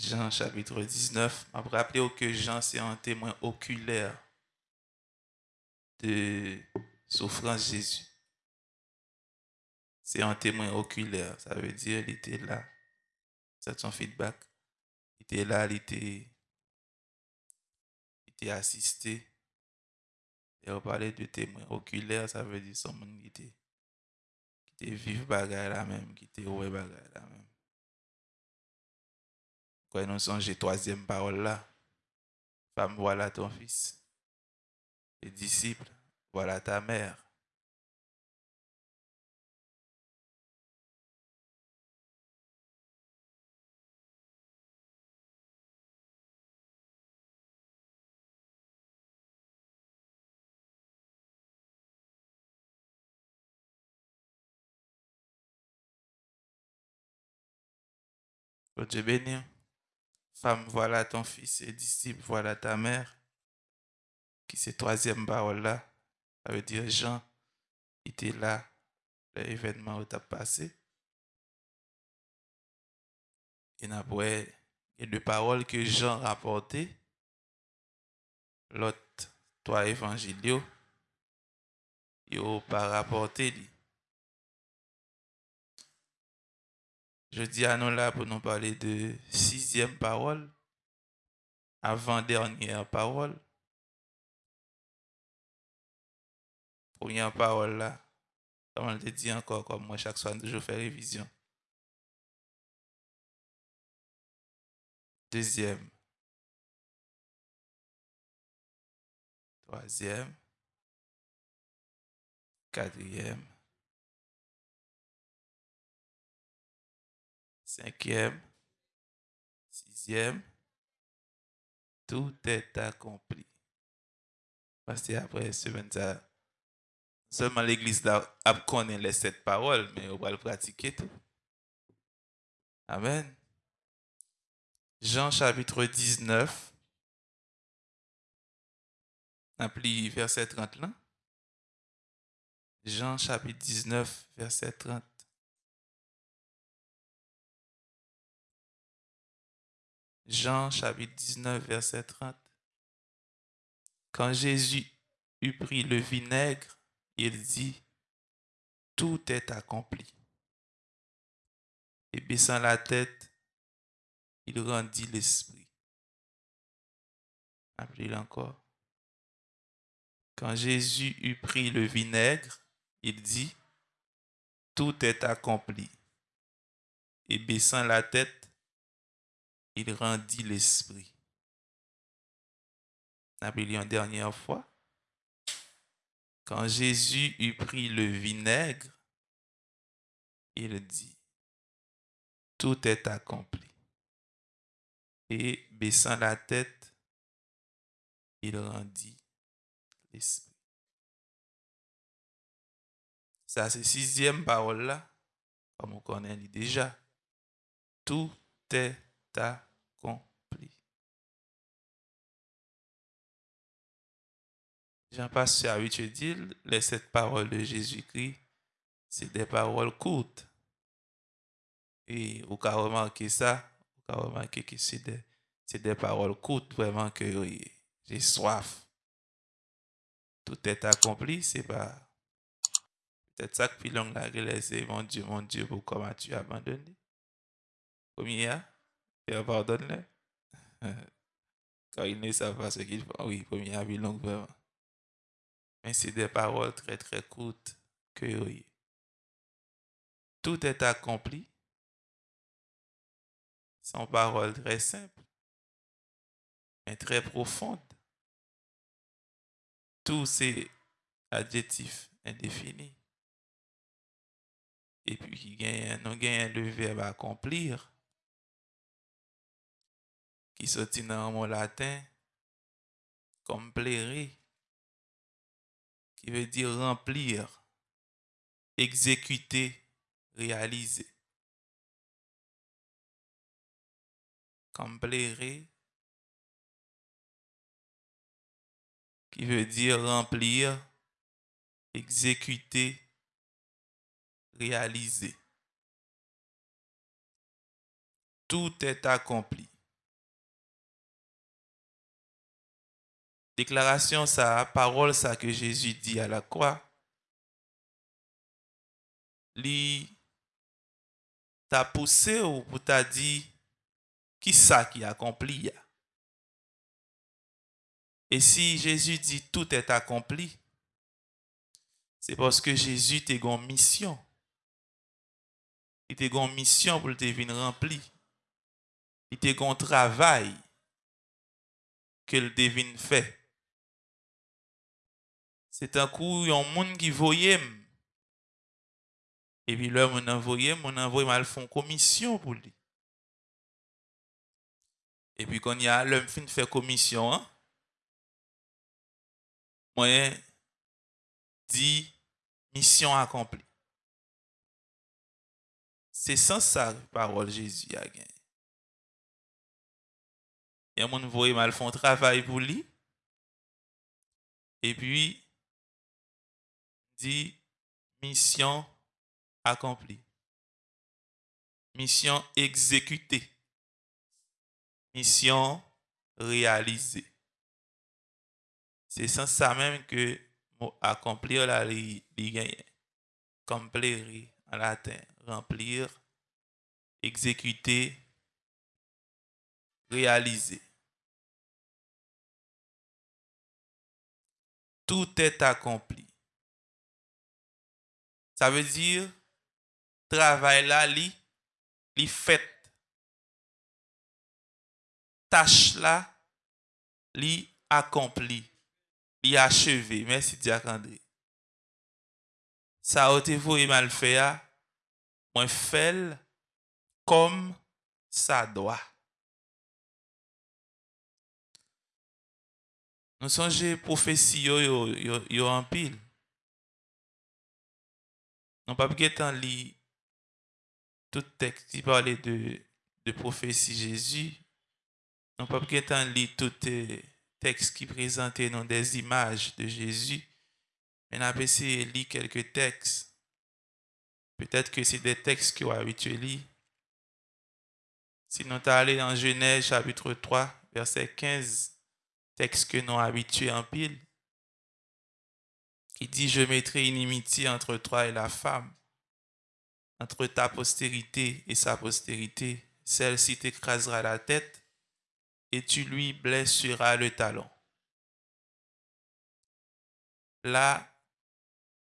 Jean chapitre 19. Je me rappelle que Jean, c'est un témoin oculaire de souffrance Jésus. C'est un témoin oculaire. Ça veut dire qu'il était là. C'est son feedback. Il était là, il était, il était assisté. Et on parlait de témoin oculaire, ça veut dire son monde qui était, qui était bagaille là même, qui était ouais bagaille là même. Quand nous songez troisième parole là, femme, voilà ton fils. Les disciples, voilà ta mère. Dieu. Femme, voilà ton fils et disciple, voilà ta mère. Qui c'est troisième parole là. Ça veut dire Jean était là, l'événement où tu as passé. Et n'a et deux paroles que Jean rapporté. L'autre, toi évangile, il pas rapporté. Je dis à nous là pour nous parler de sixième parole, avant-dernière parole. Première parole là, comme on le dit encore, comme moi chaque soir, je fais révision. Deuxième. Troisième. Quatrième. Cinquième, sixième, tout est accompli. Parce que après semaine, ça, seulement l'église a connaît les sept paroles, mais on va le pratiquer tout. Amen. Jean chapitre 19, appli verset 30 là. Jean chapitre 19, verset 30. Jean chapitre 19, verset 30. Quand Jésus eut pris le vinaigre, il dit, tout est accompli. Et baissant la tête, il rendit l'esprit. Appelez-le encore. Quand Jésus eut pris le vinaigre, il dit, tout est accompli. Et baissant la tête, il rendit l'esprit. Appelé une dernière fois. Quand Jésus eut pris le vinaigre, il dit, tout est accompli. Et baissant la tête, il rendit l'esprit. Ça, c'est sixième parole là, comme on connaît déjà. Tout est accompli. Jean-Pasteur dit, les sept paroles de Jésus-Christ, c'est des paroles courtes. Et vous avez remarqué ça, vous avez remarqué que c'est des, des, paroles courtes, vraiment que j'ai soif. Tout est accompli, c'est pas. Peut-être ça que Pilon l'a réalisé, mon Dieu, mon Dieu, pourquoi m'as-tu abandonné? Combien pardonne-le. Car ils ne savent pas ce qu'ils font. Oui, premier avis longue vraiment. Mais c'est des paroles très très courtes que oui. Tout est accompli. Sont paroles très simples, mais très profondes. Tous ces adjectifs indéfinis. Et puis, il nous gagne le verbe accomplir qui sortit dans un mot latin, complere, qui veut dire remplir, exécuter, réaliser. Complere, qui veut dire remplir, exécuter, réaliser. Tout est accompli. Déclaration, sa parole, ça que Jésus dit à la croix, li t'a poussé ou pour t'a dit qui ça qui accompli. Et si Jésus dit tout est accompli, c'est parce que Jésus t'a une mission. Il t'a une mission pour te venir rempli. Il t'a un travail que le devine fait. Se tan kou yon moun ki voyem. E pi lè moun an voyem, moun an voyem al fon komisyon pou li. E pi kon ya lèm fin fè komisyon an. Mwen di misyon akompli. Se san sa parol Jezu ya gen. Yon moun voye mal fon travay pou li. E pi dit mission accomplie. Mission exécutée. Mission réalisée. C'est sans ça même que accomplir la accomplir en latin, remplir, exécuter, réaliser. Tout est accompli. Ça veut dire, travail là, li, li fait. Tâche là, li accompli, li achevé. Merci, Diakandé. Ça a été vous et mal fait, ah. moi fait comme ça doit. Nous songez prophétie yo yo yo, yo en pile. Nous pas temps lire tout texte qui parlait de, de prophétie Jésus. Nous pas temps lire tout texte qui présentait non, des images de Jésus. Mais nous avons essayé de lire quelques textes. Peut-être que c'est des textes qui ont habitué lire. Si nous allons dans Genèse chapitre 3, verset 15, texte que nous habitués en pile, qui dit, je mettrai une inimitié entre toi et la femme, entre ta postérité et sa postérité. Celle-ci t'écrasera la tête et tu lui blesseras le talon. Là,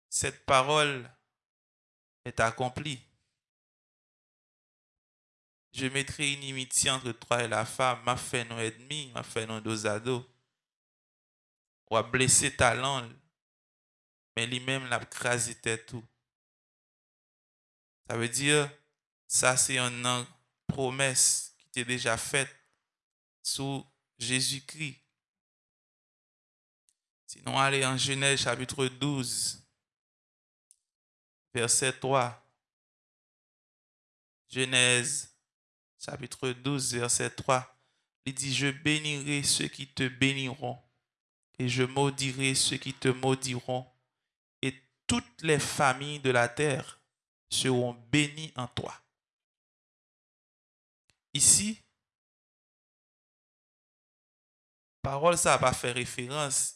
cette parole est accomplie. Je mettrai une inimitié entre toi et la femme, m'a fait nos ennemis, m'a fait nos ados ou a blessé ta langue, mais lui-même l'a crasé tout. Ça veut dire, ça c'est une promesse qui t'est déjà faite sous Jésus-Christ. Sinon, allez en Genèse chapitre 12, verset 3. Genèse chapitre 12, verset 3. Il dit, je bénirai ceux qui te béniront et je maudirai ceux qui te maudiront, toutes les familles de la terre seront bénies en toi. Ici, parole, ça pas fait référence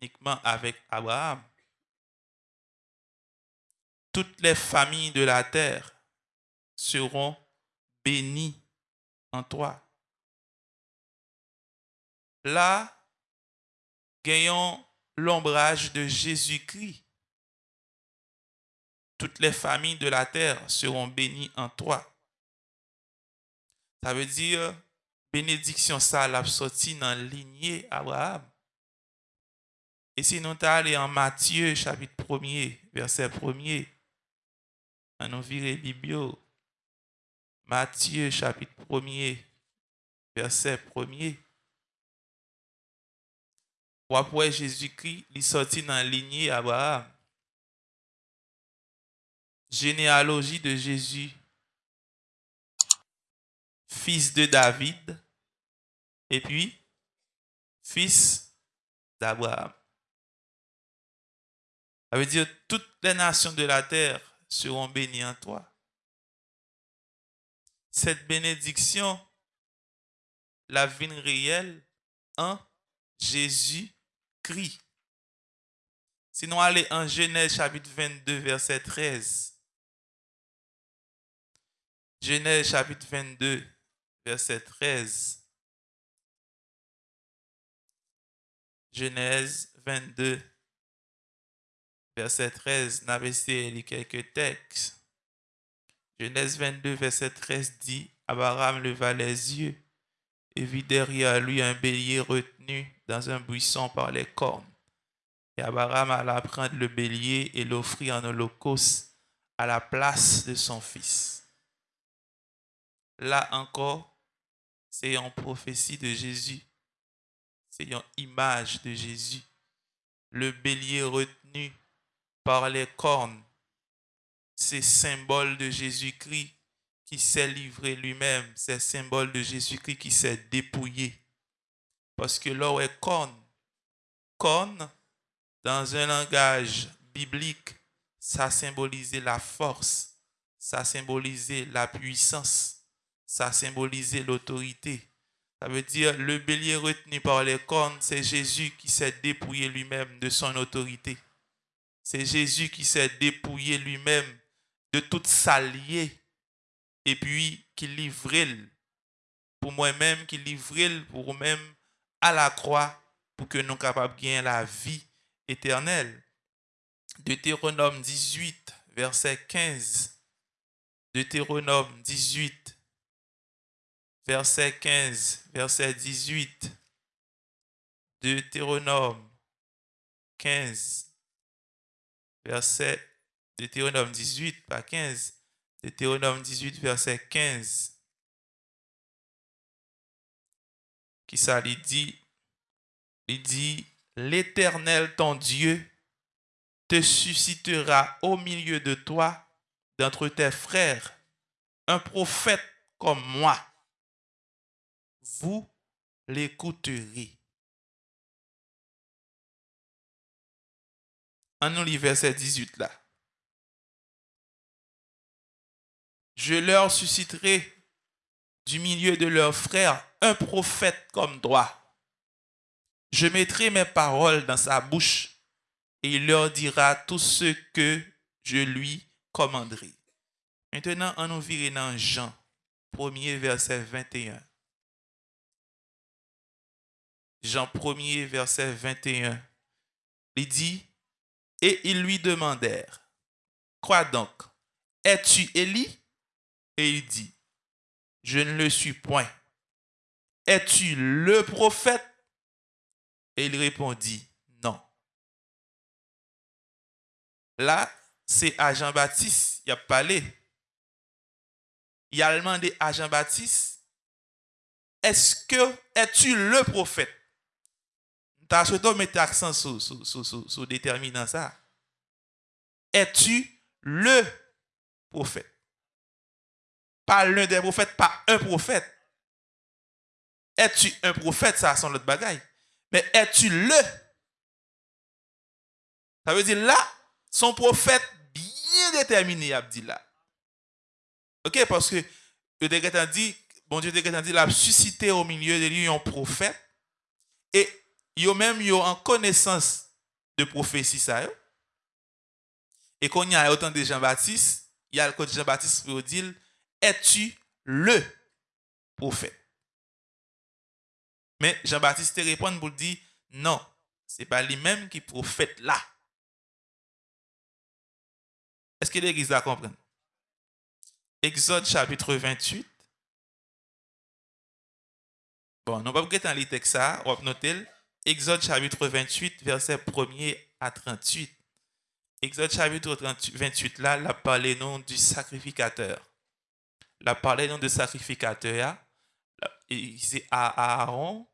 uniquement avec Abraham. Toutes les familles de la terre seront bénies en toi. Là, gagnons l'ombrage de Jésus-Christ. Toutes les familles de la terre seront bénies en toi. Ça veut dire, bénédiction, ça l'a sorti dans la lignée Abraham. Et si nous allons en Matthieu, chapitre 1er, verset 1er, on nous virer Biblio. Matthieu, chapitre 1er, verset 1er. Ou après Jésus-Christ, il sorti dans la lignée Abraham. Généalogie de Jésus, fils de David, et puis fils d'Abraham. Ça veut dire toutes les nations de la terre seront bénies en toi. Cette bénédiction, la vie réelle en Jésus Jésus-Christ. Sinon, allez en Genèse chapitre 22, verset 13. Genèse chapitre 22, verset 13. Genèse 22, verset 13. N'avez quelques textes? Genèse 22, verset 13 dit Abraham leva les yeux et vit derrière lui un bélier retenu dans un buisson par les cornes. Et Abraham alla prendre le bélier et l'offrit en holocauste à la place de son fils. Là encore, c'est une prophétie de Jésus. C'est une image de Jésus. Le bélier retenu par les cornes c'est symbole de Jésus-Christ qui s'est livré lui-même. C'est symbole de Jésus-Christ qui s'est dépouillé. Parce que l'or est corne. Corne, dans un langage biblique, ça symbolisait la force, ça symbolisait la puissance, ça symbolisait l'autorité. Ça veut dire le bélier retenu par les cornes, c'est Jésus qui s'est dépouillé lui-même de son autorité. C'est Jésus qui s'est dépouillé lui-même de toute s'allier et puis qui livrait pour moi-même, qui livrait pour moi-même à la croix pour que nous capables de gagner la vie éternelle. Deutéronome 18, verset 15. Deutéronome 18, verset 15, verset 18. Deutéronome 15, verset Deutéronome 18, pas 15. Deutéronome 18, verset 15. Qui ça? Il dit, l'Éternel ton Dieu te suscitera au milieu de toi, d'entre tes frères, un prophète comme moi. Vous l'écouterez. En nous verset 18 là. je leur susciterai du milieu de leurs frères un prophète comme toi. Je mettrai mes paroles dans sa bouche et il leur dira tout ce que je lui commanderai. Maintenant, on nous vire dans Jean, premier verset 21. Jean 1er, verset 21. Il dit, et ils lui demandèrent, quoi donc, es-tu Élie? Et il dit, je ne le suis point. Es-tu le prophète? Et il répondit, non. Là, c'est à Jean-Baptiste, il a parlé. Il a demandé à Jean-Baptiste, est-ce que es-tu le prophète? As souhaité mettre l'accent sur, sur, sur, sur déterminant ça. Es-tu le prophète? Pas l'un des prophètes, pas un prophète. Es-tu un prophète, ça son autre bagaille. Mais es-tu le? Ça veut dire là, son prophète bien déterminé, Abdillah. Ok, parce que le décret dit, bon Dieu décret dit, il a suscité au milieu de lui un prophète. Et yo menm yo an konesans de profesi sa yo. E kon ya yo tan de Jean-Baptiste, yal kote Jean-Baptiste pou yo dil, etu le profet. Men Jean-Baptiste te repon pou di, nan, se pa li menm ki profet la. Eske l'Eglise la kompren? Exode chapitre 28. Bon, nou pa pou getan li tek sa, wap notel, Exode chapitre 28, verset 1er à 38. Exode chapitre 28, là, la parlé non du sacrificateur. La parlé de sacrificateur, c'est Aaron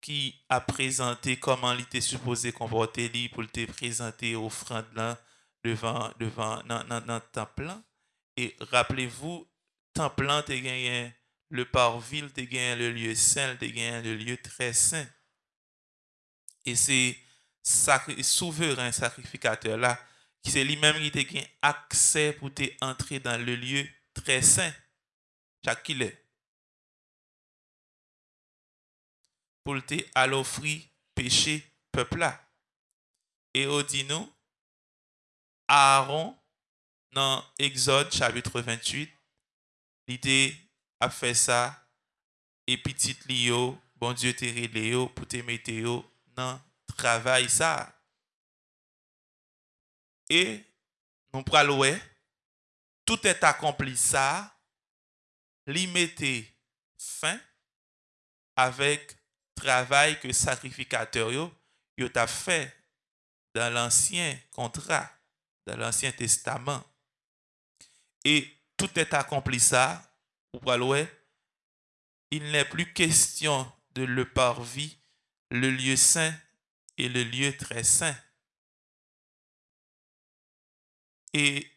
qui a présenté comment il était supposé comporter pour te présenter offrande là devant devant dans, le temple et rappelez-vous temple tu gagné le parville tu gagné le lieu saint tu gagné le lieu très saint E se sakri, souveren sakrifikater la, ki se li menm ki te gen akse pou te entre dan le liye tre sen, chak ki le. Pou te alofri peche pepla. E o di nou, Aaron nan Exode chapitre 28, li te ap fe sa, epitit li yo, bon dieu te rele yo, pou te mete yo nan travay sa. E, nou pral wè, tout et akompli sa, li mette fin avèk travay ke sakrifikater yo yo ta fè dan l'ansyen kontra, dan l'ansyen testaman. E, tout et akompli sa, ou pral wè, il n'est plus question de le parvis le lieu saint et le lieu très saint. Et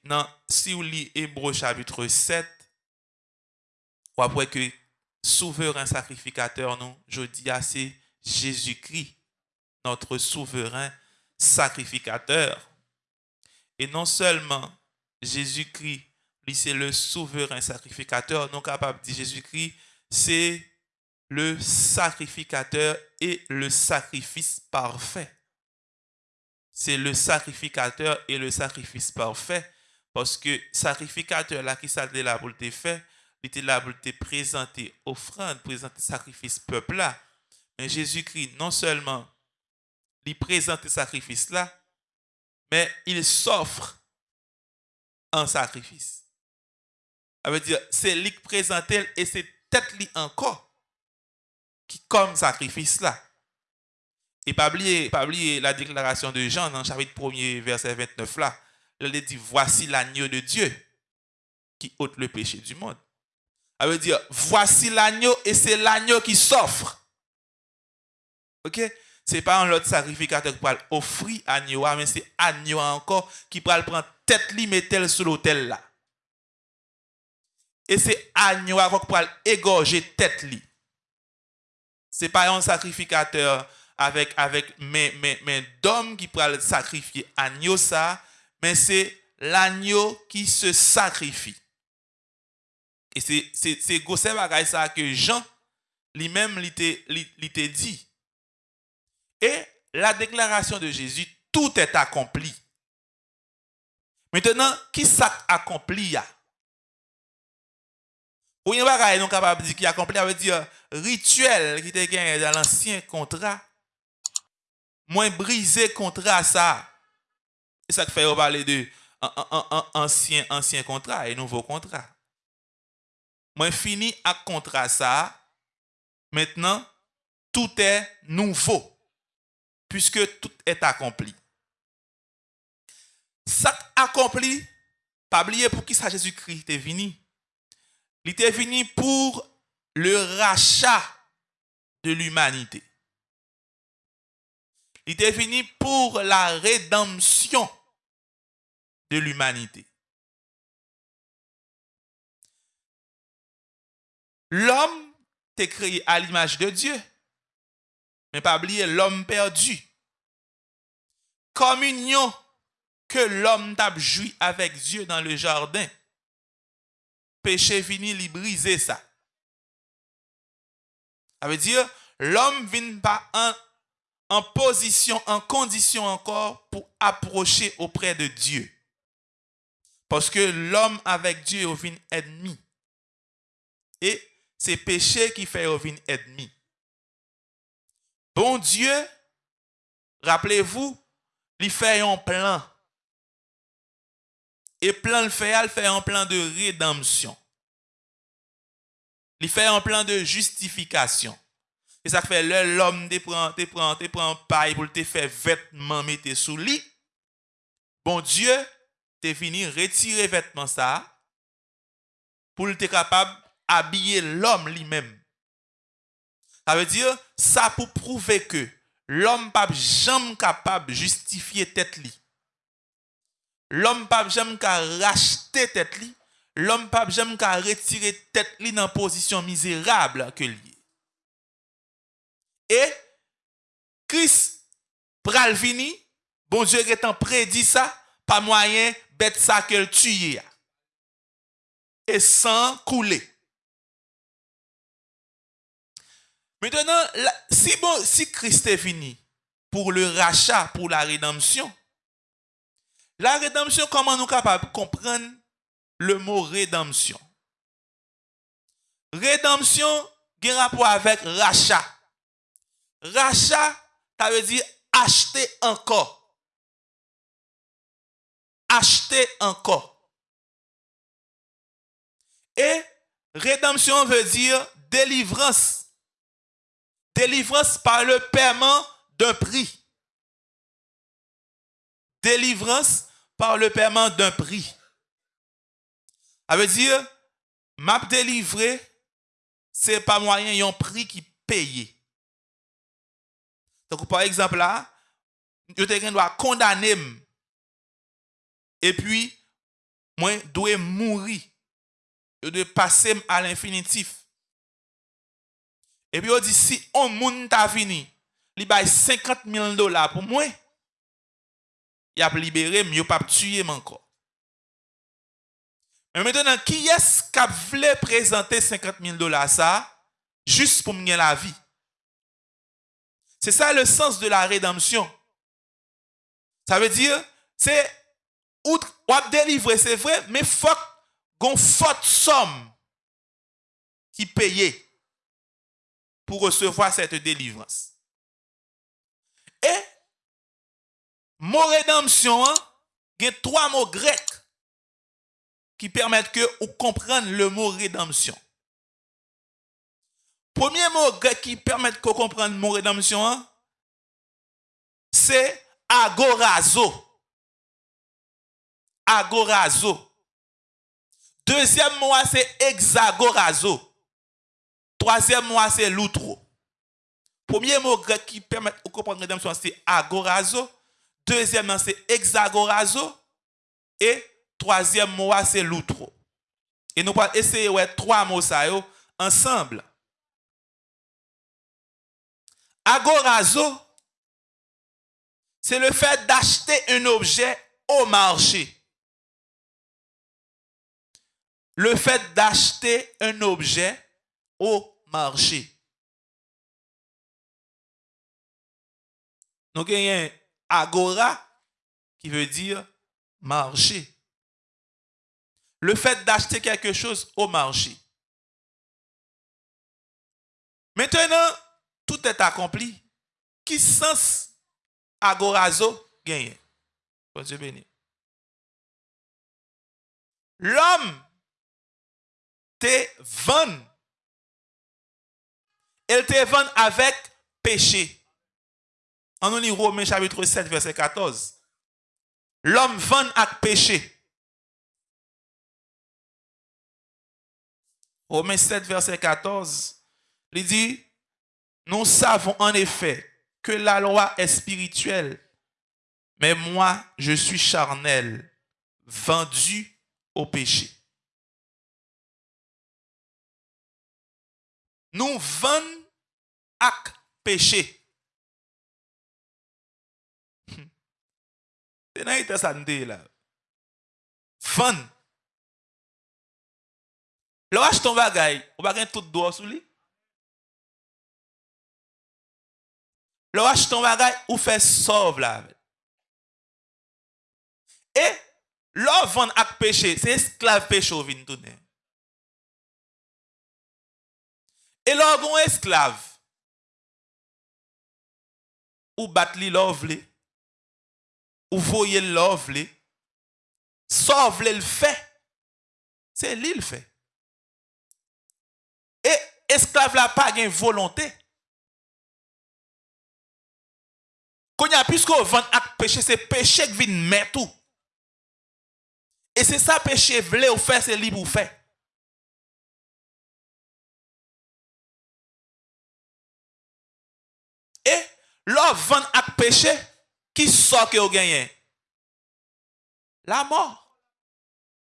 si vous lisez Hébreu chapitre 7, on voit que souverain sacrificateur, nous, je dis c'est Jésus-Christ, notre souverain sacrificateur. Et non seulement Jésus-Christ, c'est le souverain sacrificateur, non capable de Jésus-Christ, c'est le sacrificateur et le sacrifice parfait. C'est le sacrificateur et le sacrifice parfait. Parce que sacrificateur là qui s'est là pour le faire, il était là pour te présenter offrande, présenter sacrifice peuple là. Mais Jésus-Christ, non seulement il présente sacrifice là, mais il s'offre un sacrifice. Ça veut dire, c'est lui qui présente et c'est peut-être lui encore qui comme sacrifice là. Et pas oublier, pas oublier la déclaration de Jean dans le chapitre 1er, verset 29 là. Il dit, voici l'agneau de Dieu qui ôte le péché du monde. Ça veut dire, voici l'agneau et c'est l'agneau qui s'offre. Ok? Ce n'est pas un autre sacrificateur qui va offrir agneau, mais c'est agneau encore qui va prendre tête li mettre sur l'autel là. Et c'est agneau qui va égorger tête li. Ce n'est pas un sacrificateur avec, avec mais, mais, mais d'homme qui va sacrifier agneau ça, mais c'est l'agneau qui se sacrifie. Et c'est gros bagaille ça que Jean lui-même lui dit. Et la déclaration de Jésus, tout est accompli. Maintenant, qui ça accompli? Ou yon non capable de dire qui accompli, ça veut dire rituel qui était gagné dans l'ancien contrat. Moins brisé contrat ça. Et ça fait parler de ancien, ancien contrat et nouveau contrat. Moi, fini à contrat ça. Maintenant, tout est nouveau. Puisque tout est accompli. Ça accompli, pas oublier pour qui ça Jésus-Christ est venu. Il est venu pour le rachat de l'humanité. Il est venu pour la rédemption de l'humanité. L'homme t'est créé à l'image de Dieu. Mais pas oublier l'homme perdu. Communion que l'homme t'a joui avec Dieu dans le jardin. Péché vini, lui briser ça. Ça veut dire, l'homme vient pas en, position, en condition encore pour approcher auprès de Dieu. Parce que l'homme avec Dieu est ennemi. Et c'est péché qui fait revenir ennemi. Bon Dieu, rappelez-vous, il fait un plan. Et plan le fait, il fait un plan de rédemption. Il fait un plan de justification. Et ça fait l'homme te prend, te prend, te paille pour te faire vêtements mettre sous lit. Bon Dieu, te fini retirer vêtements ça pour être capable habiller l'homme lui-même. Ça veut dire, ça pour prouver que l'homme pas jamais capable justifier tête li. L'homme pas jamais capable racheter tête li. L'homme pas jamais capable retirer tête li dans position misérable que. Et Christ pral vini, bon Dieu étant prédit ça, pas moyen bête ça que le. Et sans couler. Maintenant, si, bon, si Christ est venu pour le rachat, pour la rédemption. La rédemption, comment nous capables de comprendre le mot rédemption? Rédemption a un rapport avec rachat. Rachat, ça veut dire acheter encore. Acheter encore. Et rédemption veut dire délivrance. Délivrance par le paiement d'un prix. Délivrance par le paiement d'un prix. Ça veut dire, m'a délivré, c'est pas moyen, y a un prix qui paye. Donc, par exemple, là, je dois condamner. Et puis, moi, dois mourir. Je dois passer à l'infinitif. Et puis, on dit, si on moun ta fini, il bail 50 000 dollars pour moi, y ap libere m, yo pap tuye m anko. Men maintenant, ki yes kap vle prezante 50.000 dola sa, jist pou m gen la vi. Se sa le sens de la redamsyon. Sa ve dire, se wap delivre, se vre, men fok gon fote som ki peye pou resevoa sete delivrans. E, Mot rédemption, hein, il y a trois mots grecs qui permettent que vous compreniez le mot rédemption. Premier mot grec qui permet de comprendre le mot rédemption, hein, c'est agorazo. Agorazo. Deuxième mot, c'est hexagorazo. Troisième mot, c'est l'outro. Premier mot grec qui permet de comprendre rédemption, c'est agorazo. Deuxièmement, c'est hexagorazo. Et troisième mot, c'est l'outro. Et nous allons essayer ouais, trois mots ça, yo, ensemble. Agorazo, c'est le fait d'acheter un objet au marché. Le fait d'acheter un objet au marché. Nous gagnons agora qui veut dire marché. Le fait d'acheter quelque chose au marché. Maintenant, tout est accompli. Qui sens agorazo gagne? Bon Dieu béni. L'homme te vend. Elle te vend avec péché. En lit Romains chapitre 7, verset 14. L'homme vend avec péché. Romains 7, verset 14. Il dit, nous savons en effet que la loi est spirituelle, mais moi, je suis charnel, vendu au péché. Nous vendons à péché. Se nan ite sa nte la. Fan. Lo wach ton bagay, ou bagay tout do sou li. Lo wach ton bagay, ou fe sov la. E, lo van ak peche, se esklav peche ou vin tounen. E lo gon esklav, ou bat li lov li, ou voye lov li, sov li l fe, se li l fe. E esklav la pa gen volonté. Konya pisko van ak peche, se peche k vin metou. E se sa peche vle ou fe, se li pou fe. E, lov van ak peche, qui sort que vous gagnez? La mort.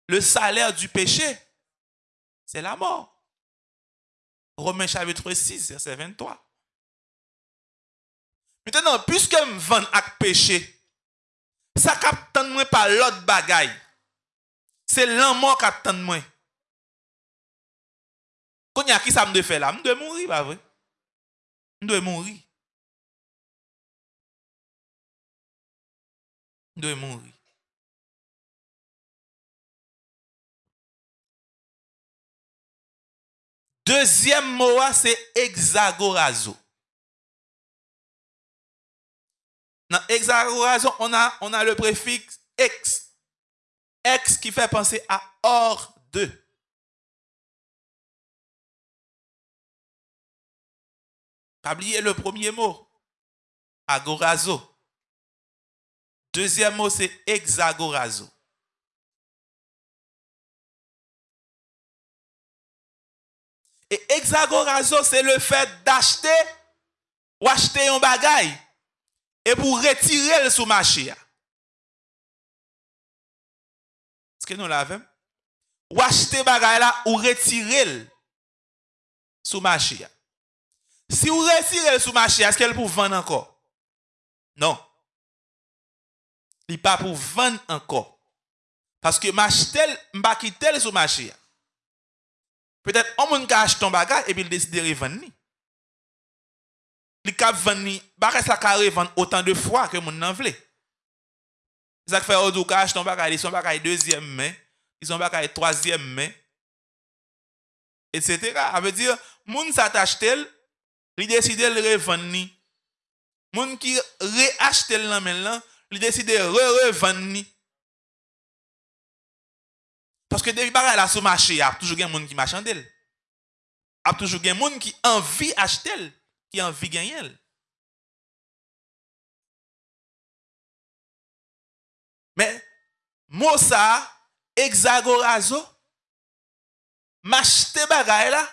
Le salaire du péché, c'est la mort. Romains chapitre 6, verset 23. Maintenant, puisque je vends avec péché, ça capte moi par l'autre bagaille. C'est l'amour qui attend moi. Quand y a qui ça me fait là, je dois mourir, pas vrai? Je dois mourir. De mourir. Deuxième mot, c'est hexagorazo. Dans hexagorazo, on a, le préfixe ex. Ex qui fait penser à hors de. Pas le premier mot. Agorazo. Deuxième mot, c'est hexagorazo. Et hexagorazo, c'est le fait d'acheter ou acheter un bagage et pour retirer le sous marché. Est-ce que nous l'avons? Ou acheter bagage là ou retirer le sous marché. Si vous retirez le sous marché, est-ce qu'elle pour vendre encore? Non. Il pas pour vendre encore. Parce que m'acheter, m'a quitter le sous marché. Peut-être on moun ka ton bagage et il décide de revendre. Il vendre, bagage ça ka revendre autant de fois que moun nan vle. Ça fait au ka ton bagage, ils sont bagage deuxième main, ils sont bagage troisième main, etc. Ça veut dire, moun sa tel, il décide de revendre. Moun qui nan là, il li deside re-revanni. Paske debi bagay la sou mache, ap toujou gen moun ki machan del. Ap toujou gen moun ki anvi achtel, ki anvi genyel. Men, mousa, exagorazo, machte bagay la,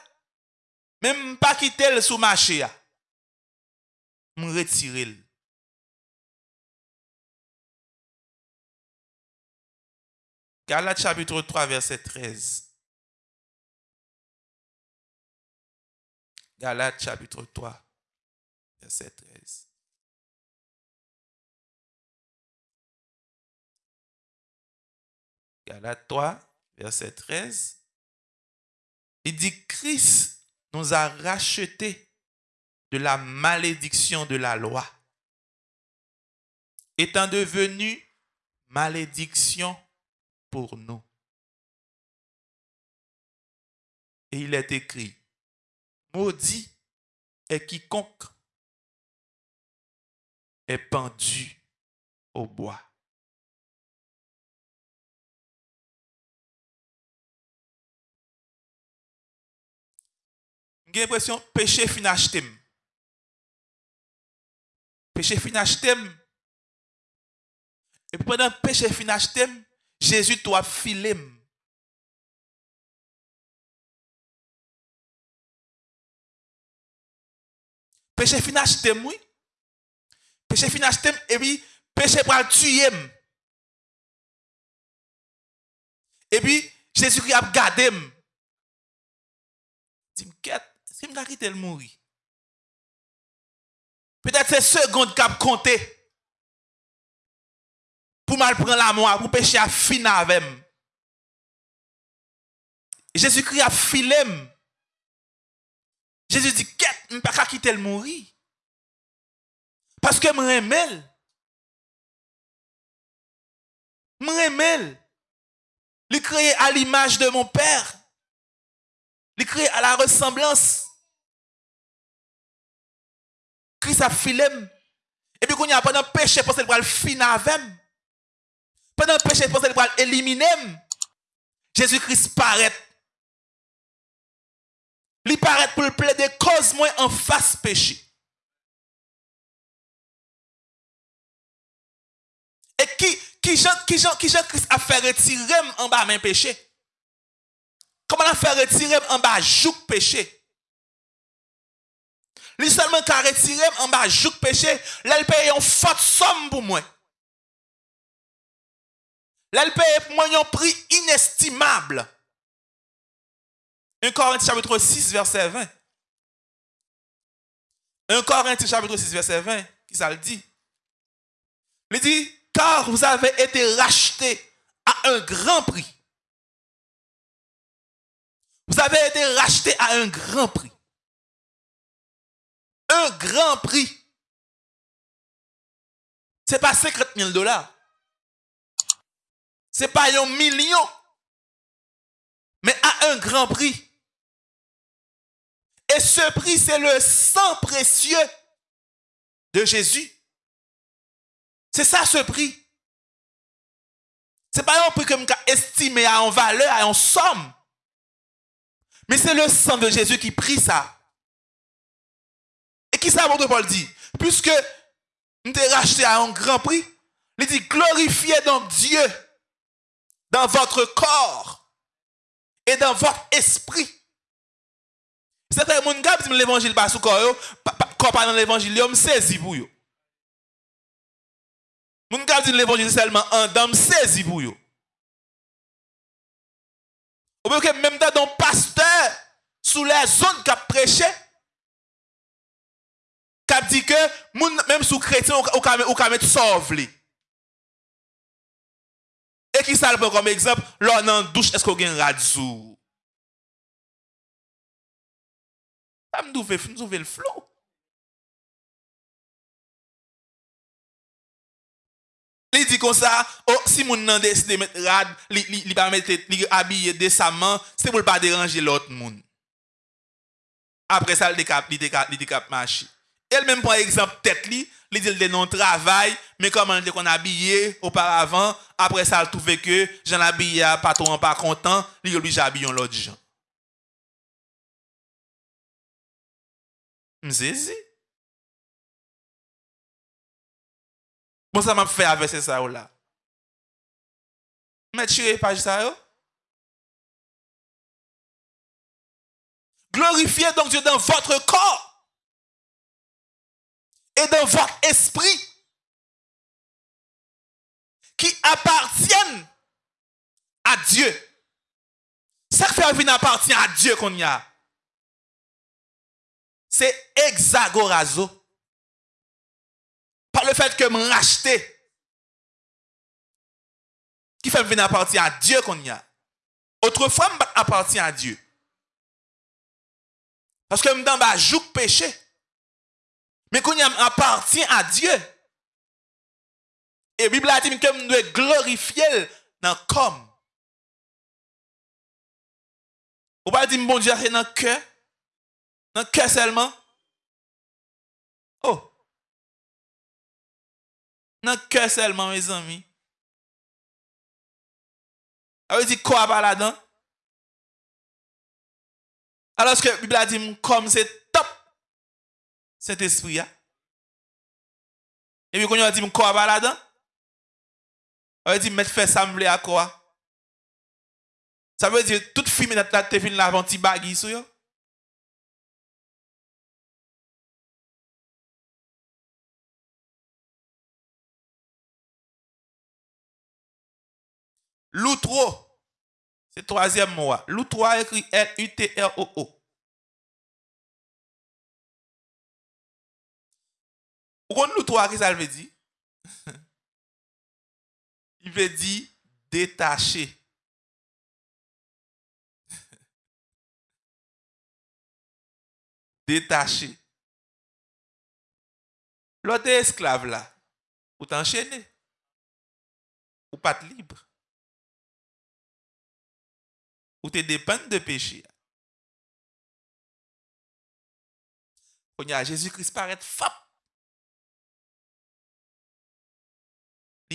men mpa kitel sou mache ya. Mretirel. Galates chapitre 3, verset 13. Galates chapitre 3, verset 13. Galates 3, verset 13. Il dit, Christ nous a rachetés de la malédiction de la loi, étant devenu malédiction pour nous. Et il est écrit, maudit est quiconque est pendu au bois. J'ai l'impression péché fin Péché fin Et pendant péché fin Jésus toi filé. Péché fin acheté oui. Péché fin acheté et puis péché pral tuer. Et puis Jésus qui a gardé. Dis-moi, est-ce que me quitter le mourir? Peut-être c'est seconde qui a compté. Mal prendre la mort, pour pécher à fin avec Jésus-Christ a filé. Jésus dit, quête, je ne peux pas quitter le mourir. Parce que je m'aime. Je m'aime. Il créé à l'image de mon Père. Il créé à la ressemblance. Christ a filé. Et puis, quand il y a pas de péché, parce qu'il va le finir avec pendant le péché, pensez qu'il éliminer. Jésus-Christ paraît. Il paraît pour le plaider cause en face péché. Et qui, qui qui qui Jean Christ a fait retirer en bas même péché? Comment a fait retirer en bas jouk péché? Lui seulement qui a retiré en bas jouk péché, là il paye une forte somme pour moi. Là, paye moi un prix inestimable. 1 Corinthiens chapitre 6, verset 20. 1 Corinthiens chapitre 6, verset 20, qui ça le dit? Il dit, car vous avez été rachetés à un grand prix. Vous avez été rachetés à un grand prix. Un grand prix. Ce n'est pas 50 000 dollars. C'est pas un million, mais à un grand prix. Et ce prix, c'est le sang précieux de Jésus. C'est ça ce prix. C'est pas un prix que je estimé en valeur, en somme. Mais c'est le sang de Jésus qui prie ça. Et qui ça, votre Paul dit? Puisque nous t'ai racheté à un grand prix, il dit glorifiez donc Dieu dans votre corps et dans votre esprit. Certains gens qui disent l'évangile pas sous corps, pas dans l'évangile, ils saisi pour eux. Moun qui disent l'évangile seulement en dame saisi pour eux. Ou que même dans pasteur sous les zones qui a prêché, qui a dit que même sous chrétien, ou ka mettre sauve ki sa lè kom ekzamp, lò nan douche esko gen radzou. Sa mdou ve, mdou ve l flou. Li di kon sa, oh, si moun nan deside met rad, li, li, li pa met li abye desaman, se pou l pa deranje lot moun. Apre sa, li dekap, li dekap, li dekap machi. Elle même par exemple tête li, il dit le non travail, mais comment il qu'on habillé auparavant, après ça il trouve que j'en habillé pas trop pas content, il obligé habiller l'autre gens. Bon, ça m'a fait avec ça là. Mais tu page ça yo? Glorifiez donc Dieu dans votre corps et dans votre esprit qui appartiennent à Dieu. Ça fait venir appartient à Dieu qu'on y a. C'est exagorazo par le fait que me racheter, qui fait venir appartenir à Dieu qu'on y a. Autrefois, appartient à Dieu. Parce que je bas joue péché. Mais qu'on appartient à Dieu. Et la Bible a dit que nous devons glorifier dans comme. Ou pas dire bon Dieu c'est dans le cœur. Dans le cœur seulement. Oh. Dans le cœur seulement, mes amis. Ça veut quoi par là-dedans? Alors que la Bible a dit, comme c'est cet esprit là. Et puis, quand on a dit, quoi par là-dedans? On dit, mettre fait sembler à quoi? Ça veut dire, toute fille, maintenant, tu fin la vente sur. L'outro, c'est le troisième mot. L'outro écrit L-U-T-R-O-O. Pourquoi l'outro, qu'est-ce que ça veut dire? Il veut dire détaché. détaché. L'autre esclave là, ou t'enchaîner, ou pas libre ou tu dépends de péché. Jésus-Christ paraît fap.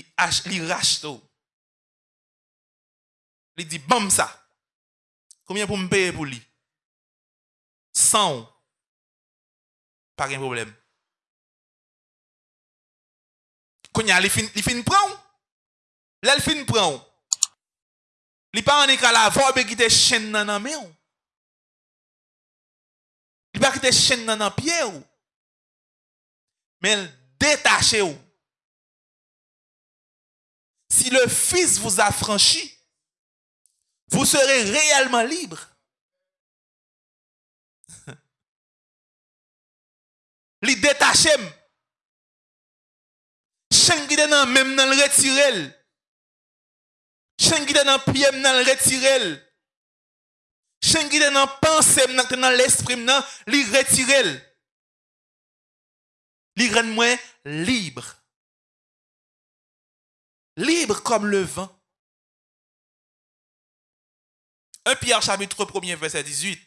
li, ach, li rache to. Li di, bam sa. Koumyen pou m peye pou li? San. Pa gen problem. Koumyen, li fin, li fin pran. Lè li fin pran. Li pa an e ka la vorbe ki te chen nan nan me ou. Li pa ki te chen nan nan pie ou. Men detache ou. Si le Fils vous a franchi, vous serez réellement libre. Li détaché. Chen qui nan même nan le retirer. Chen dans pied nan retirer. Chen qui dans pensée dans l'esprit nan li retirer. Li rend moi libre. Libre comme le vent. 1 Pierre chapitre 1 verset 18.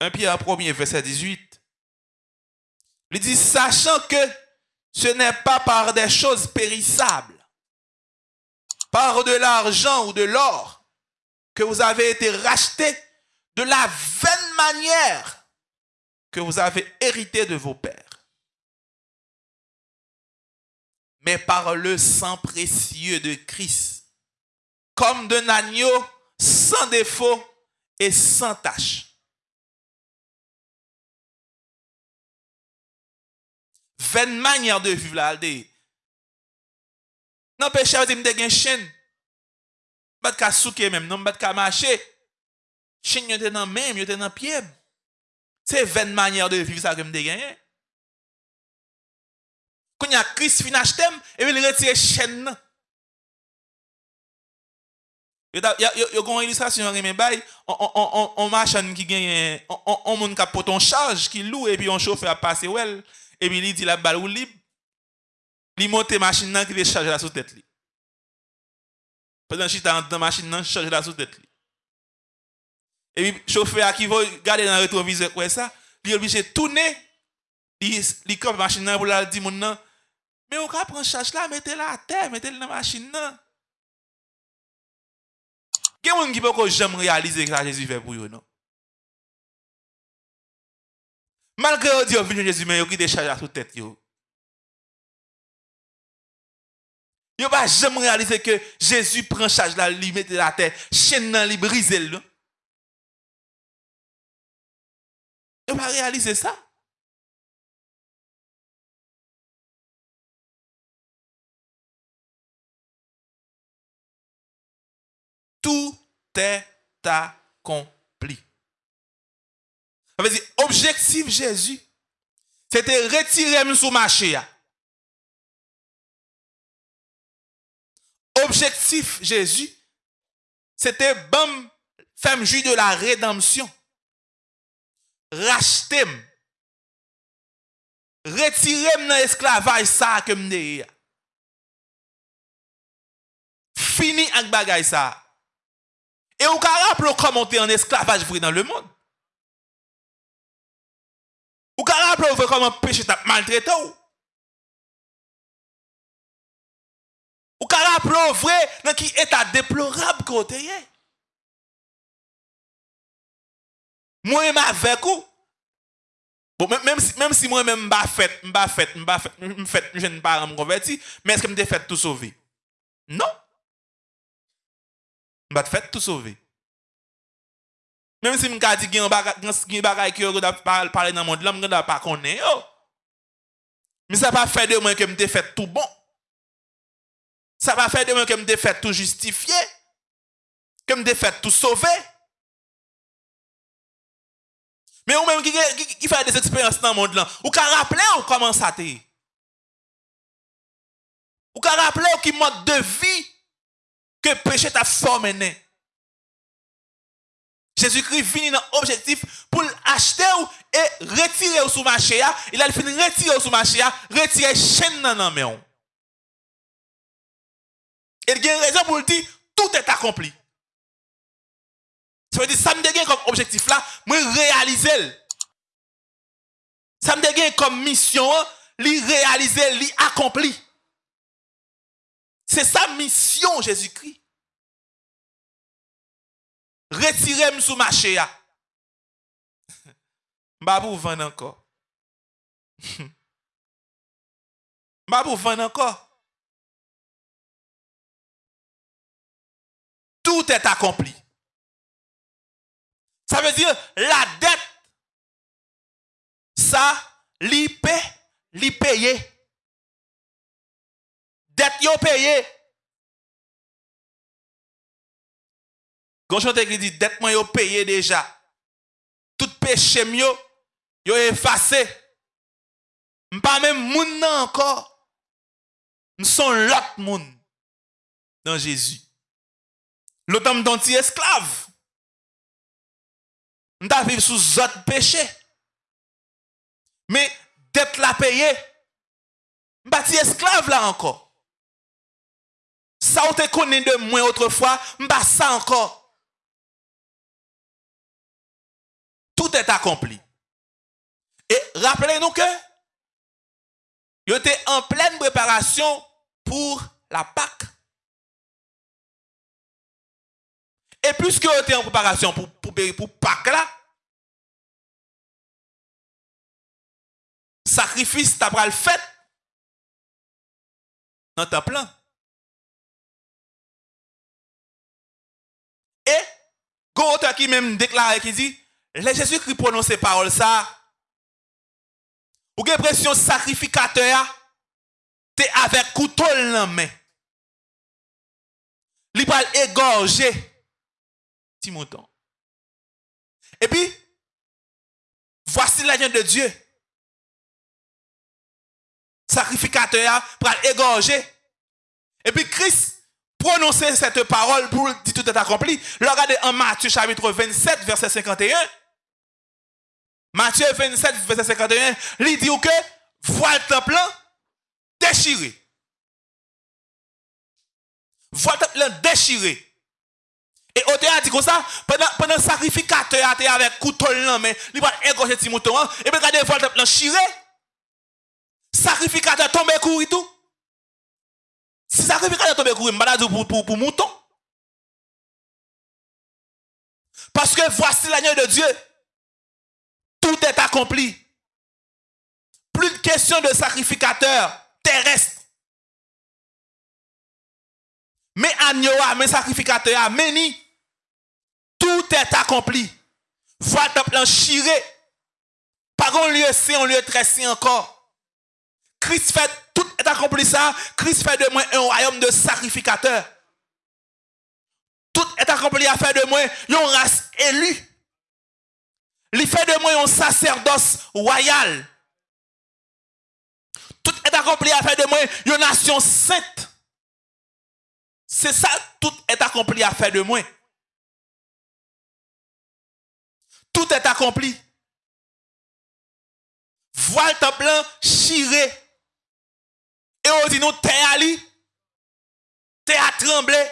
1 Pierre 1 verset 18. Il dit, sachant que ce n'est pas par des choses périssables, par de l'argent ou de l'or, que vous avez été rachetés de la vaine manière que vous avez hérité de vos pères. Mais par le sang précieux de Christ, comme d'un agneau sans défaut et sans tache. Vaine manière de vivre là, non, péché, vous avez une chaîne. Bat ka souke même, non, bat ka marcher. Chaîne yote dans même, yote dans pied. C'est vaine manière de vivre ça que me gagné. Quand il y a Christ fin acheté, et il retire chaîne. Il y a une illustration, on on machin qui gagne, on monde qui porte en charge, qui loue, et puis on chauffeur à passer, well, et puis il dit la balle ou libre. Il monte machine nan, qui le charge la sous tête. Pendant que dans la machine, nan, charge la sous tête. Et puis, chauffeur qui va garder dans le rétroviseur, quoi ça, il est obligé de tourner, il il la machine pour la dire, Men ou ka pran chach la, mette la a ter, mette la nan machin nan. Gen moun ki pou kon jom realize ki sa Jezu fe pou yo nou. Malke yo di yo vinyon Jezu men yo ki de chach la sou tet yo. Yo pa jom realize ke Jezu pran chach la, li mette la a ter, chen nan li brise l nou. Yo pa realize sa. Tout est accompli. Objectif Jésus, c'était retirer sous marché. objectif Jésus, c'était bam, femme juge de la rédemption. Racheter, retirer dans l'esclavage ça que m'de. Fini avec bagay ça. Et au rappelez comment on était en esclavage dans le monde. Ou ka rappele ou ve koman peche tap maltrete ou. Ou ka rappele ou vre nan ki etat deplorab kote ye. Mwen m avek ou. Bon, menm si, si mwen menm mba fet, mba fet, mba fet, mba fet, mjen paran m konverti, men eske m de fet tout sovi? Non. Mba te fèt tout sauvé. Mèm si mka di gen bagay ki yo gwa da pale nan moun, la mga da pa konen yo. Mi sa pa fè de mwen ke mte fèt tout bon. Sa pa fè de mwen ke mte fèt tout justifié. Ke mte fèt tout sauvé. Mè ou mèm ki, ki, ki fè des eksperyans nan moun lan, ou ka rappele ou koman sa te. Ou ka rappele ou ki mod de vi que péché t'a formé. Jésus-Christ vient dans l'objectif pour acheter et retirer sous marché. Il a fini retirer sous marché, retirer chaîne dans la main. Il y a une raison pour le dire, tout est accompli. Ça veut dire, ça me dégaine comme objectif là, réaliser. Ça me dégaine comme mission, li réaliser, li accompli. C'est sa mission, Jésus-Christ. Retirez-moi sous ma chéa. M'a vous vendre encore. M'a vous vendre encore. tout est accompli. Ça veut dire la dette, ça, l'IP, li payé. Dette yo payé. Quand qui dit dette moi yo payé déjà. Tout péché yo yo effacé. Pas même moun encore. Nous sommes l'autre monde dans Jésus. L'autre homme dont esclave. Nous vivre sous autre péché. Mais d'être la payé, bâti esclave là encore. Ça on te connaît de moi autrefois, pas ça encore. Tout est accompli. Et rappelez-nous que il était en pleine préparation pour la Pâque. Et puisque vous était en préparation pour, pour, pour Pâque là, sacrifice t'as le fait dans ta plan. Et, Gonta qui même déclaré qui dit, les Jésus-Christ prononce ces paroles ça, ou avez pression sacrificateur, t'es avec couteau dans la main. Il va égorger mouton. Et puis, voici l'agent de Dieu. Sacrificateur pour égorger. Et puis Christ prononçait cette parole pour dire tout est accompli. Regardez en Matthieu chapitre 27, verset 51. Matthieu 27, verset 51, il dit que voile le temple déchiré. Voile le temple déchiré. Et au a dit comme ça, pendant, pendant le sacrificateur était avec couteau là, mais il va égorger hein. et puis regardez, voile le temple chiré. Sacrificateur tombe courir tout. Si sacrificateur tombe courir, je pour, pour, pour mouton. Parce que voici l'agneau de Dieu tout est accompli. Plus de question de sacrificateur terrestre. Mais agneau, mais sacrificateur, mais ni. Tout est accompli. Voilà le plan chiré. Par un lieu c'est un lieu très encore. Christ fait, accompli ça. Christ fait de moi un royaume de sacrificateurs. Tout est accompli à faire de moi une race élue. Il fait de moi un sacerdoce royal. Tout est accompli à faire de moi une nation sainte. C'est ça, tout est accompli à faire de moi. Tout est accompli. Voile ton plan chiré. Et on dit nous, t'es allé, t'es à trembler.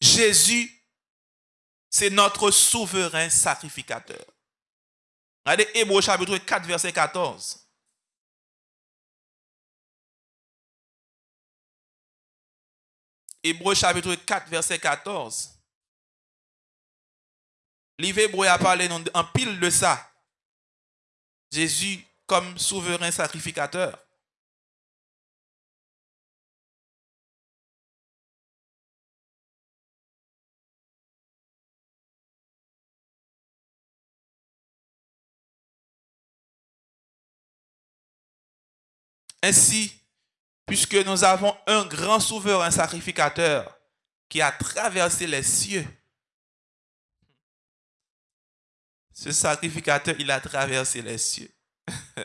Jésus, c'est notre souverain sacrificateur. Regardez Hébreu chapitre 4, verset 14. Hébreu chapitre 4, verset 14. Livre Hébreu a parlé en pile de ça. Jésus comme souverain sacrificateur. Ainsi, puisque nous avons un grand souverain sacrificateur qui a traversé les cieux, ce sacrificateur, il a traversé les cieux.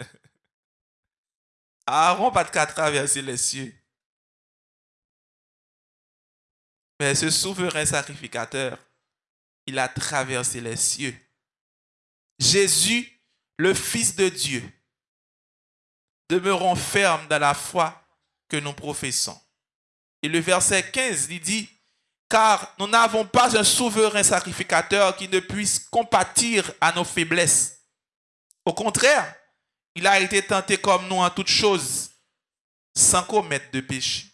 Aaron pas qu'à traverser les cieux. Mais ce souverain sacrificateur, il a traversé les cieux. Jésus, le Fils de Dieu, demeurons fermes dans la foi que nous professons. Et le verset 15, il dit, car nous n'avons pas un souverain sacrificateur qui ne puisse compatir à nos faiblesses. Au contraire, il a été tenté comme nous en toutes choses, sans commettre de péché.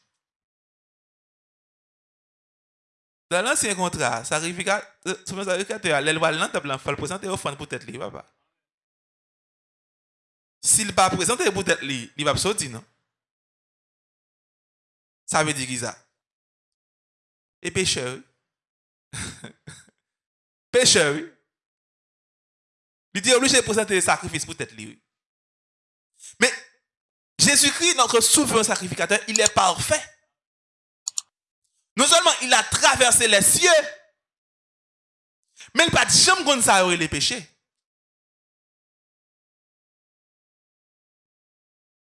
Dans l'ancien contrat, sacrificateur, sacrificateur, l'élevage, il faut présenter offrande pour tête libre, papa. S'il pas présenté pour être lui, il va sortir, non? Ça veut dire qu'il ça? Et pécheur. pécheur, oui. Il dit obligé de présenter des sacrifices pour être lui. Mais Jésus-Christ, notre souverain sacrificateur, il est parfait. Non seulement il a traversé les cieux, mais il n'a jamais comme les péchés.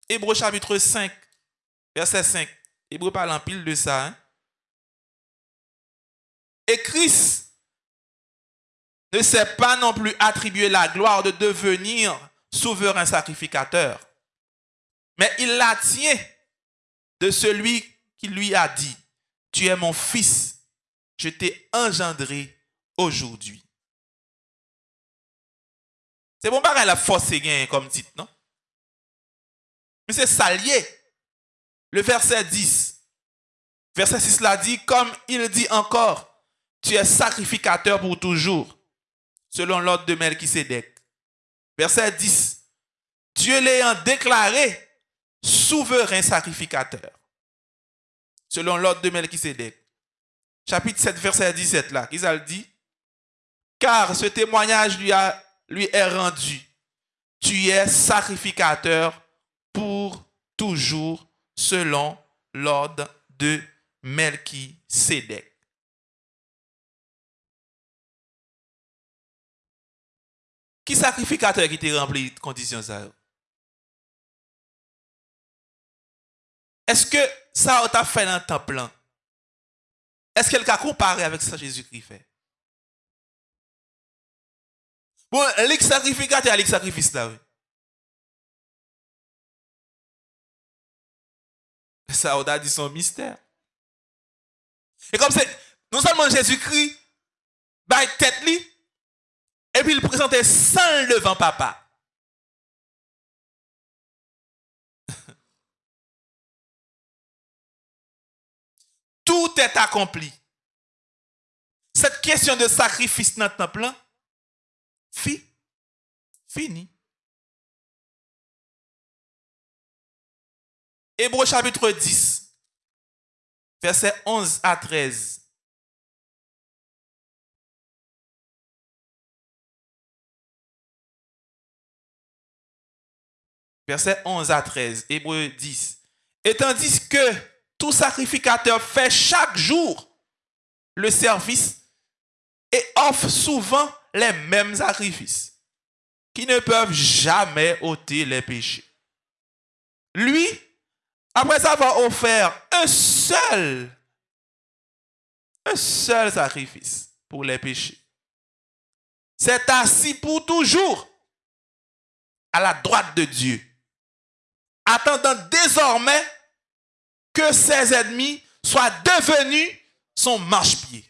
Hébreu chapitre 5, verset 5. Hébreu parle en pile de ça. Hein. Et Christ ne s'est pas non plus attribué la gloire de devenir souverain sacrificateur, mais il la tient de celui qui lui a dit, tu es mon fils, je t'ai engendré aujourd'hui. C'est bon, pas la force gain comme titre, non? Mais c'est salier. Le verset 10. Verset 6 l'a dit, comme il dit encore, tu es sacrificateur pour toujours, selon l'ordre de Melchisedec. Verset 10. Dieu l'ayant déclaré souverain sacrificateur, selon l'ordre de Melchisedec. Chapitre 7, verset 17 là, a dit, car ce témoignage lui, lui est rendu. Tu es sacrificateur pour toujours selon l'ordre de Melchisedec. Qui sacrificateur qui t'a rempli de conditions ça? Est-ce que ça t'a fait dans le temple? Est-ce qu'elle a comparé avec que Jésus-Christ fait? Bon, les sacrificateur, les sacrifice là, oui. Ça, a dit son mystère. Et comme c'est, non seulement Jésus-Christ, bah, tête li, et puis il présentait sans devant papa. Tout est accompli. Cette question de sacrifice dans le temple, fini. Hébreu chapitre 10, verset 11 à 13. Verset 11 à 13, Hébreu 10. Et tandis que tout sacrificateur fait chaque jour le service et offre souvent les mêmes sacrifices qui ne peuvent jamais ôter les péchés. Lui, après avoir offert un seul, un seul sacrifice pour les péchés, s'est assis pour toujours à la droite de Dieu, attendant désormais que ses ennemis soient devenus son marchepied.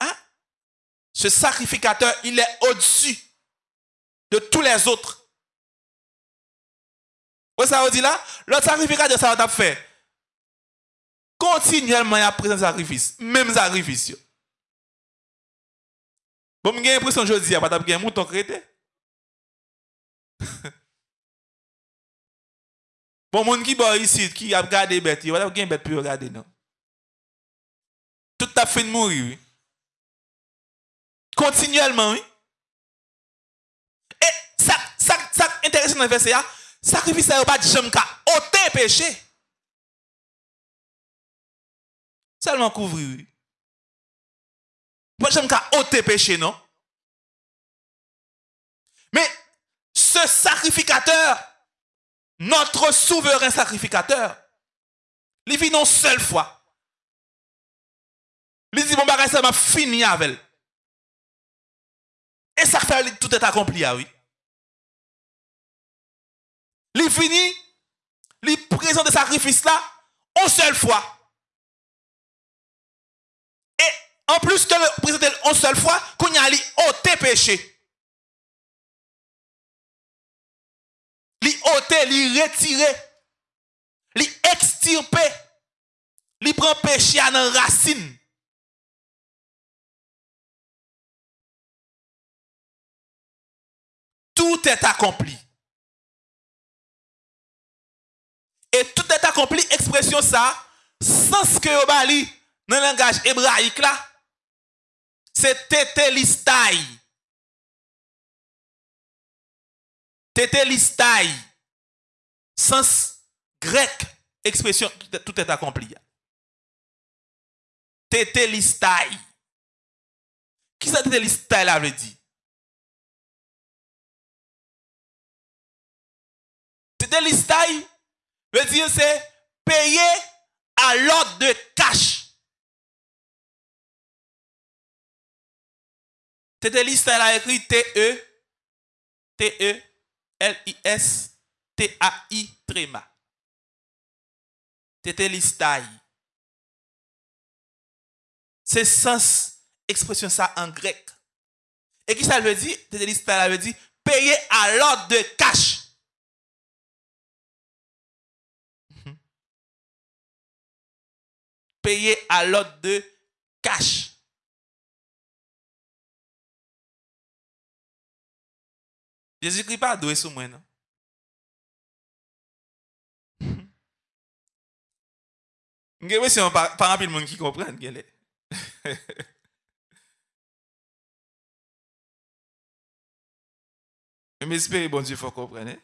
Hein? Ce sacrificateur, il est au-dessus de tous les autres. Vous ça dit là? Le sacrificateur, ça va fait. Continuellement, il y a présent sacrifice. Même sacrifice. Bon, j'ai l'impression que je dis, il n'y a pas de mouton crété. Bon moun ki bo ici qui a gardé bête, il va gen bête pour regarder non. Tout a fin mourir. Oui. Continuellement oui. Et ça ça ça intéressant dans verset là, sacrifice ça pas jamais ka ôter péché. Seulement couvrir oui. Pas jamais ka ôter péché non. Mais ce sacrificateur notre souverain sacrificateur, il vit une seule fois. Il dit, bon, bagage, ça m'a fini avec elle. Et ça fait tout est accompli, ah oui. Il finit, il présente le sacrifice là, une seule fois. Et en plus que le présenter une seule fois, qu'on y a ôté péché. ôté, li retiré, li extirpé, li prend péché à nos racines. Tout est accompli. Et tout est accompli, expression ça, sans que vous bali dans le langage hébraïque là, c'est tétélistai. Tétélistai. sens grec, expression, tout est accompli. Tétélistai. Qui ça tétélistai là veut dire? Tétélistai veut dire c'est payer à l'ordre de cash. Tétélistai a écrit T-E, T-E, L-I-S, T-A-I, tréma. Tétélistaï. C'est sens expression ça en grec. Et qui ça veut dire? Tétélistaï, ça veut dire payer à l'ordre de cash. payer à l'ordre de cash. Jésus-Christ pas doué sur moi, non? Ne sais pas si pas de monde qui comprend. Mais j'espère bon Dieu faut comprendre. Hein.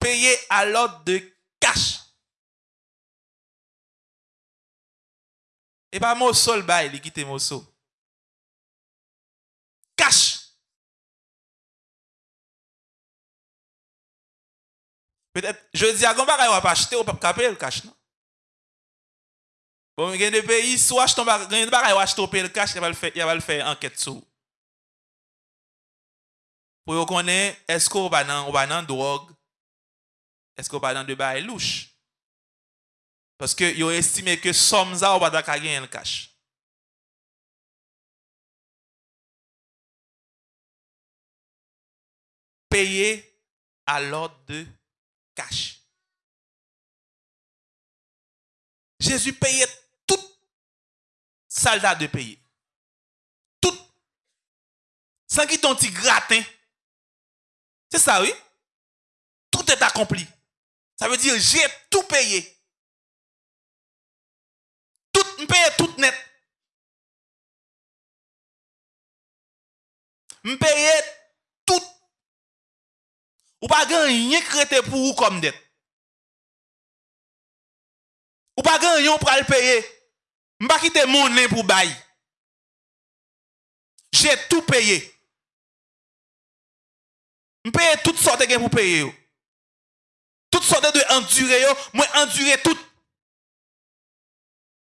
Payer à l'ordre de cash. Et pas mon sol bail, il quitte mon sol. Cash. Peut-être, je dis à Gomba, on va pas acheter, on va pas payer le cash, non? Bon, il y a des pays, soit acheter, on va acheter, le cash, il va le faire, il va faire enquête sur. Pour qu'on connaître, est-ce qu'on va dans, on va dans drogue? Est-ce qu'on va dans de bail louche? Parce que ont estimé que somme ça, on va gagner le cash. Payer à l'ordre de cash. Jésus payait tout soldat de payer. Tout. Sans qu'il t'ont gratin. C'est ça, oui? Tout est accompli. Ça veut dire, j'ai tout payé. Tout, paye tout net. Je paye tout. Ou pas gagner crété pour vous comme dette. Ou pas gagner pour le payer. Je pas quitter mon nez pour bailler. J'ai tout payé. Je paye toutes sortes de pour payer. Toutes sortes de endurer, moi endurer tout.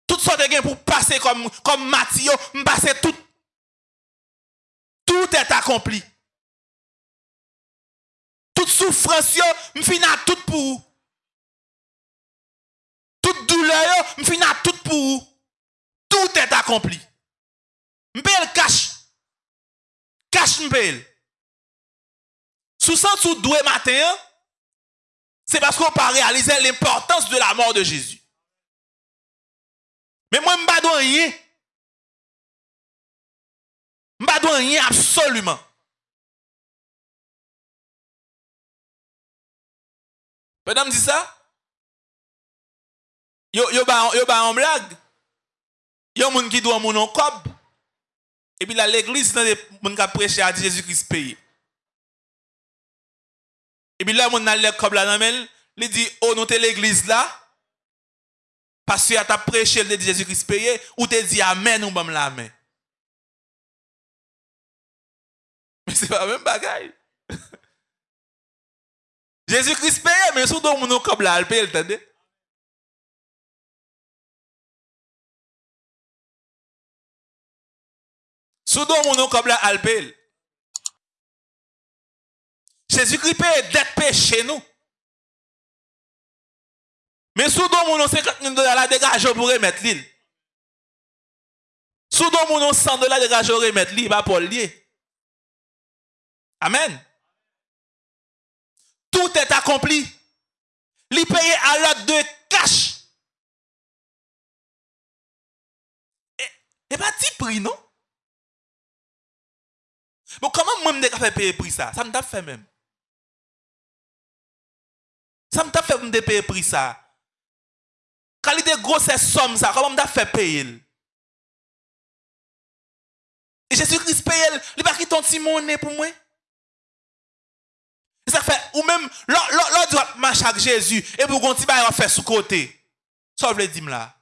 Toutes sortes de pour passer comme, comme Mathieu, je passe tout. Tout est accompli. Toute souffrance, je finis tout pour vous. Toute douleur, je finis tout pour vous. Tout est accompli. Je le je paye. Sous sens sous doué matin, c'est parce qu'on pas réalisé l'importance de la mort de Jésus. Mais moi, je ne pas rien. Je rien absolument. Madame dit ça? Yo, yo, ba, yo ba en blague. Yo moun qui doit moun en cob. Et puis là, l'église, dans les moun qui prêché à Jésus-Christ payé. Et puis là, moun nan le cob la nan men, li dit, oh, notez l'église là. Parce que t'as prêché le Jésus-Christ payé, ou te dit amen ou bam la main. Mais c'est pas même bagaille. Jésus-Christ payé, mais sous don mon comme là, il paye, entendez? Sous don mon comme là, il paye. Jésus-Christ paye d'être péché nous. Mais sous don mon 50 000 dollars, la dégage pour remettre l'île. Sous don mon 100 dollars, dégage pour remettre l'île, va pour lier. Amen. Tout est accompli. Li payé à l'ordre de cash. Et, pas petit prix, non? Bon, comment moi je faire payer prix ça? Ça me fait même. Ça me fait me payer prix ça. Quand il gros ces sommes, ça, comment on fait payer? Et Jésus-Christ paye, il va quitter ton petit monnaie pour moi? Ou même, l'autre doit marcher avec Jésus, et pour qu'on va faire sous côté. Ça, vous voulez dire là?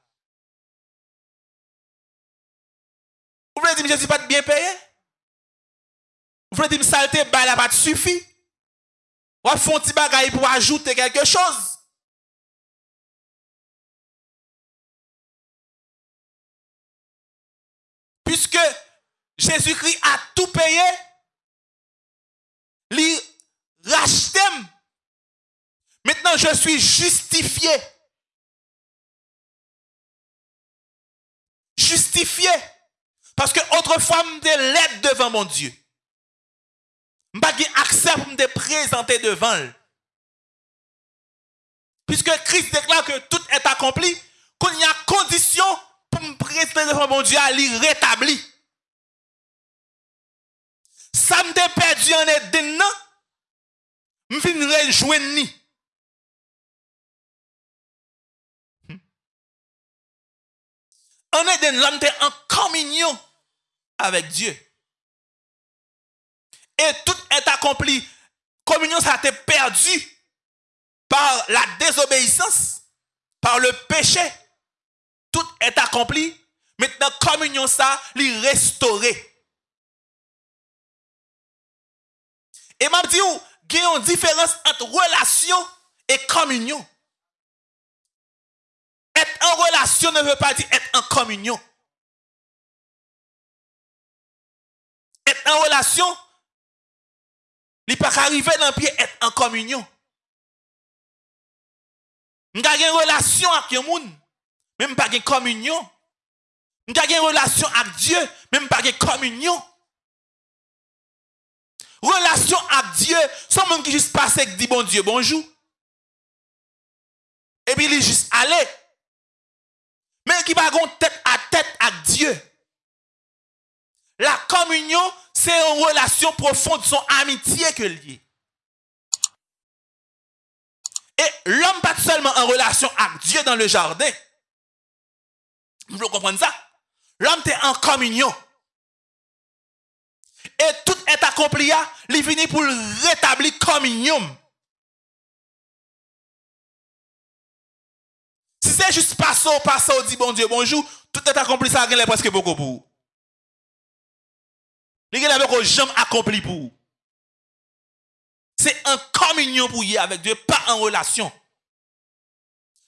Vous voulez dire Jésus pas bien payé? Vous voulez dire saleté, bah, là, pas suffit? Ou à font petit bagaille pour ajouter quelque chose? Puisque Jésus-Christ a tout payé, racheté. Maintenant, je suis justifié. Justifié. Parce que autrefois, je l'aide devant mon Dieu. Je n'ai accès pour me présenter devant lui. Puisque Christ déclare que tout est accompli, qu'il y a condition pour me présenter devant mon Dieu à lui rétablir. Ça me perdu en Eden, non? Je vais rejoindre. En Eden, l'homme était en communion avec Dieu. Et tout est accompli. Communion, ça a été perdu par la désobéissance, par le péché. Tout est accompli. Maintenant, communion, ça, lui restaurer. Et m'a dit, il y a une différence entre relation et communion. Être en relation ne veut pas dire être en communion. Être en relation, il pas arriver dans le pied être en communion. Nous avons une relation avec monde, même pas une communion. Nous avons une relation avec Dieu, même pas une communion. Relation avec Dieu, sans monde qui juste passe et dit bon Dieu bonjour. Et puis il est juste allé. Mais qui va tête à tête avec Dieu. La communion, c'est une relation profonde, son amitié que lié. Et l'homme pas seulement en relation avec Dieu dans le jardin. Vous comprenez ça? L'homme est en communion et tout est accompli, il finit pour rétablir communion. Si c'est juste passer, passer, dit bon Dieu, bonjour, tout est accompli, ça a presque beaucoup pour. Il a beaucoup jamais accompli pour. C'est en communion pour y avec Dieu, pas en relation.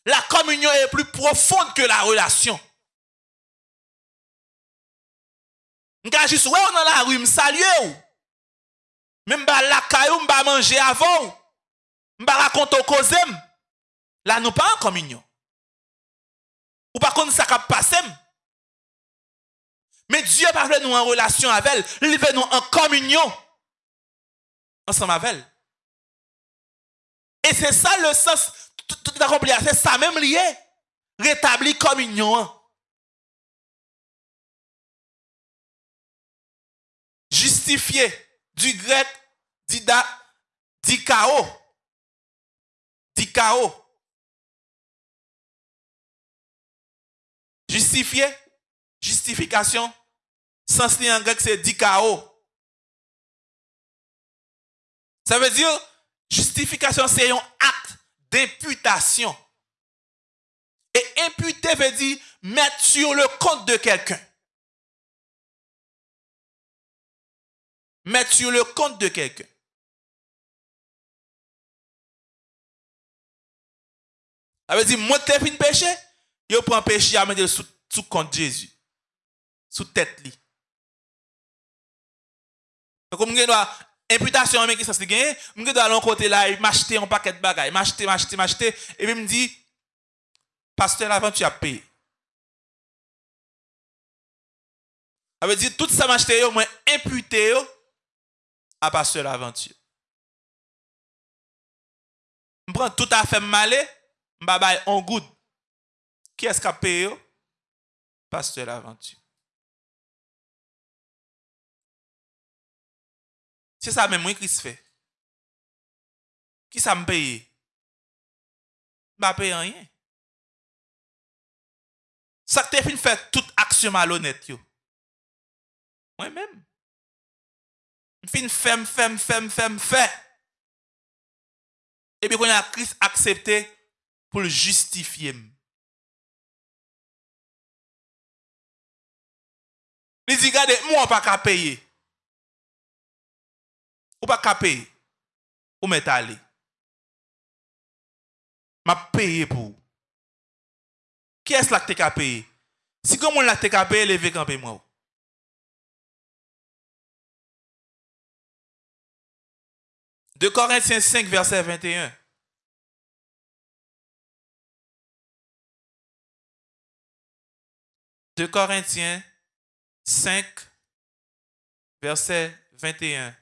La communion est plus profonde que la relation. M'ka juste ouais dans la rue, me saluer ou? Même ba la caillou, m'ba manger avant. M'ba raconter cause Là nous pas en communion. Ou par contre ça cap passer. Mais Dieu parle nous en relation avec elle, il veut nous en communion ensemble avec elle. Et c'est ça le sens tout accompli, c'est ça même lié. Rétablir communion. Justifié du grec dida, dikao. Dikao. Justifié, justification, sens en grec c'est dikao. Ça veut dire, justification c'est un acte d'imputation. Et imputer veut dire mettre sur le compte de quelqu'un. Mettre sur le compte de quelqu'un. Ça veut dire, moi, t'es fin péché, je prends péché à mettre sous, sous compte Jésus. Sous tête li. Comme je dois imputation mais qui ça se gagne, je dois aller côté là, m'acheter un paquet de bagages, m'acheter, m'acheter, m'acheter et puis me dit pasteur avant tu as payé. Ça veut dire tout ça m'acheter moi imputé à pasteur l'aventure. Je prends tout à fait malé, je vais en good. Qui est-ce qui a payé? Pasteur l'aventure. C'est ça même moi, qui se fait. Qui ça me paye? Je ne paye rien. Ça te fait toute action malhonnête. Moi-même. fin fem, fem, fem, fem, fem. Et puis, quand la Christ accepté pour le justifier. Il dit, regardez, moi, pas qu'à payer. Ou pas qu'à payer. Ou m'est allé. M'a payé pour. Qui est-ce qui a payé? Si comment l'a payé, levez campé moi. 2 Corinthiens 5, verset 21. De Corinthiens 5, verset 21.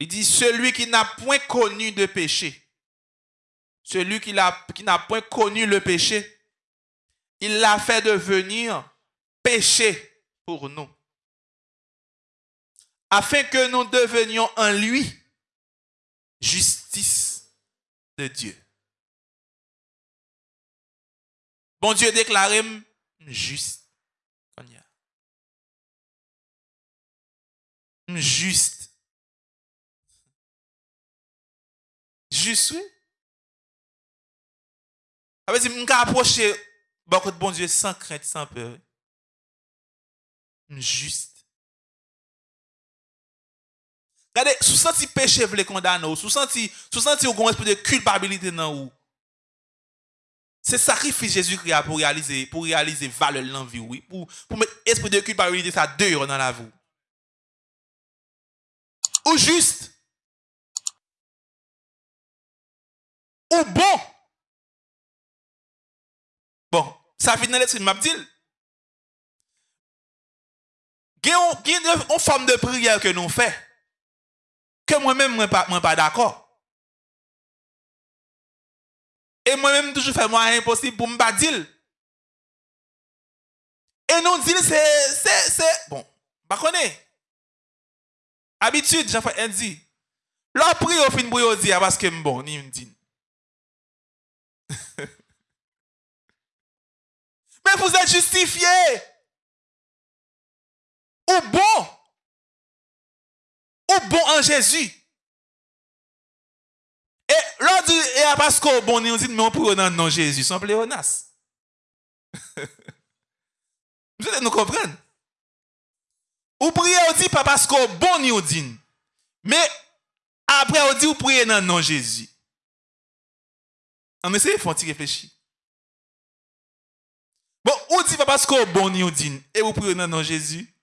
Il dit, celui qui n'a point connu de péché, celui qui n'a point connu le péché, il l'a fait devenir péché pour nous, afin que nous devenions en lui justice de Dieu. Bon Dieu déclaré juste. Juste. Juste, oui. Ça veut dire, approcher beaucoup de bon Dieu sans crainte, sans peur. Juste. Gade, sou senti peche vle kondan ou, sou senti, sou senti ou kon espri de kulpabilite nan ou. Se sakrifis Jezu kriya pou realize, pou realize vale lan vi ou, pou, pou met espri de kulpabilite sa deyo nan la vou. Ou just, ou bon, bon, sa vit nan letri mabdil, gen yon form de priya ke nou fè, ke mwen men mwen pa, pa d'akor. E mwen men toujou fè mwen imposib pou mba dil. E nou dil se, se, se, bon, bakone. Abitud, jan fè en di. Lò pri yo fin bou yo di, abaske mbon, ni mdin. Men vous êtes justifié. Ou bon. Ou bon en Jésus. Et l'on dit, et parce qu'on bon, on dit, mais on prie dans le nom de Jésus, sans pléonas. Vous allez nous comprendre. Ou priez, on dit, pas parce qu'on bon, on dit. Mais après, on dit, vous priez dans de Jésus. On essaie de faire réfléchir. Bon, on dit pas parce qu'on bon, on dit, et vous priez dans de Jésus.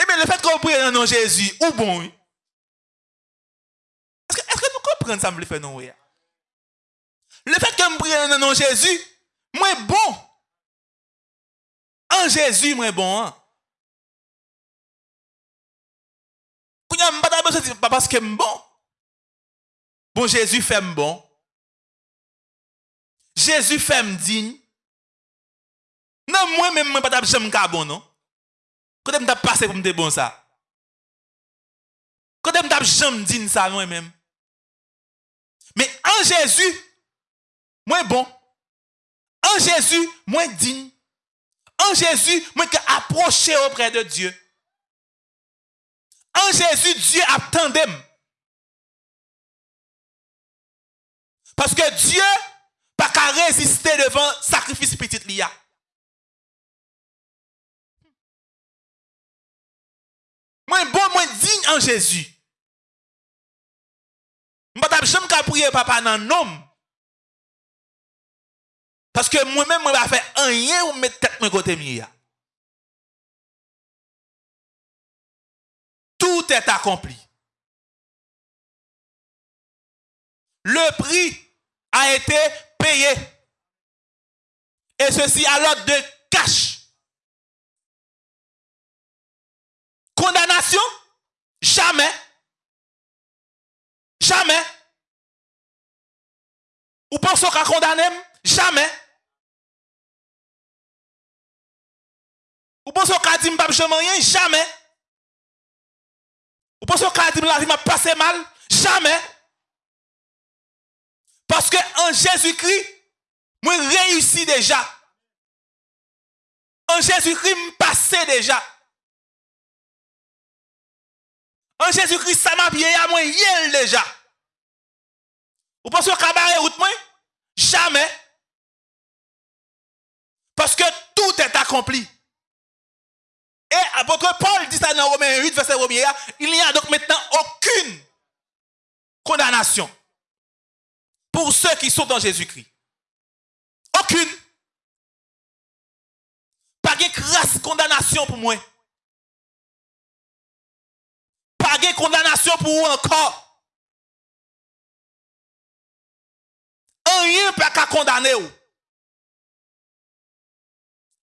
Eh bien, le fait qu'on prie dans le nom de Jésus, ou bon. Est-ce que, est que, nous comprenons ça, me le fait, non, oui? Le fait que je prie dans le nom de Jésus, moi bon. En Jésus, moi bon. Hein? Quand je ne pas besoin pas parce que je bon. Bon, Jésus fait bon. Jésus fait digne. Non, moi-même, je ne pas besoin bon, non? Quand je passé pour me bon ça? Quand je jamais digne ça, moi-même? Mais en Jésus, moi bon. En Jésus, moi digne. En Jésus, moi que approcher auprès de Dieu. En Jésus, Dieu attendait. Parce que Dieu pas qu'à résister devant sacrifice petit lia. Moi bon, moi digne en Jésus. Je ne jamais pas prier papa dans nom. Parce que moi-même, je ne faire rien ou mettre tête mon côté mia. Tout est accompli. Le prix a été payé. Et ceci à l'ordre de cash. Jamais. Jamais. Ou pensez qu'à condamner Jamais. Ou pensez qu'à dire que jamais rien? Jamais. Ou pensez qu'à dire que m'a passé mal? Jamais. Parce que en Jésus-Christ, moi réussi déjà. En Jésus-Christ, je passé déjà. En Jésus-Christ, ça m'a bien à moi déjà. Vous pensez que cabaret route moi? Jamais. Parce que tout est accompli. Et apôtre Paul dit ça dans Romains 8, verset 1 il n'y a donc maintenant aucune condamnation pour ceux qui sont dans Jésus-Christ. Aucune. Pas de grâce condamnation pour moi. De condamnation pour vous encore. Rien pas qu'à condamner vous.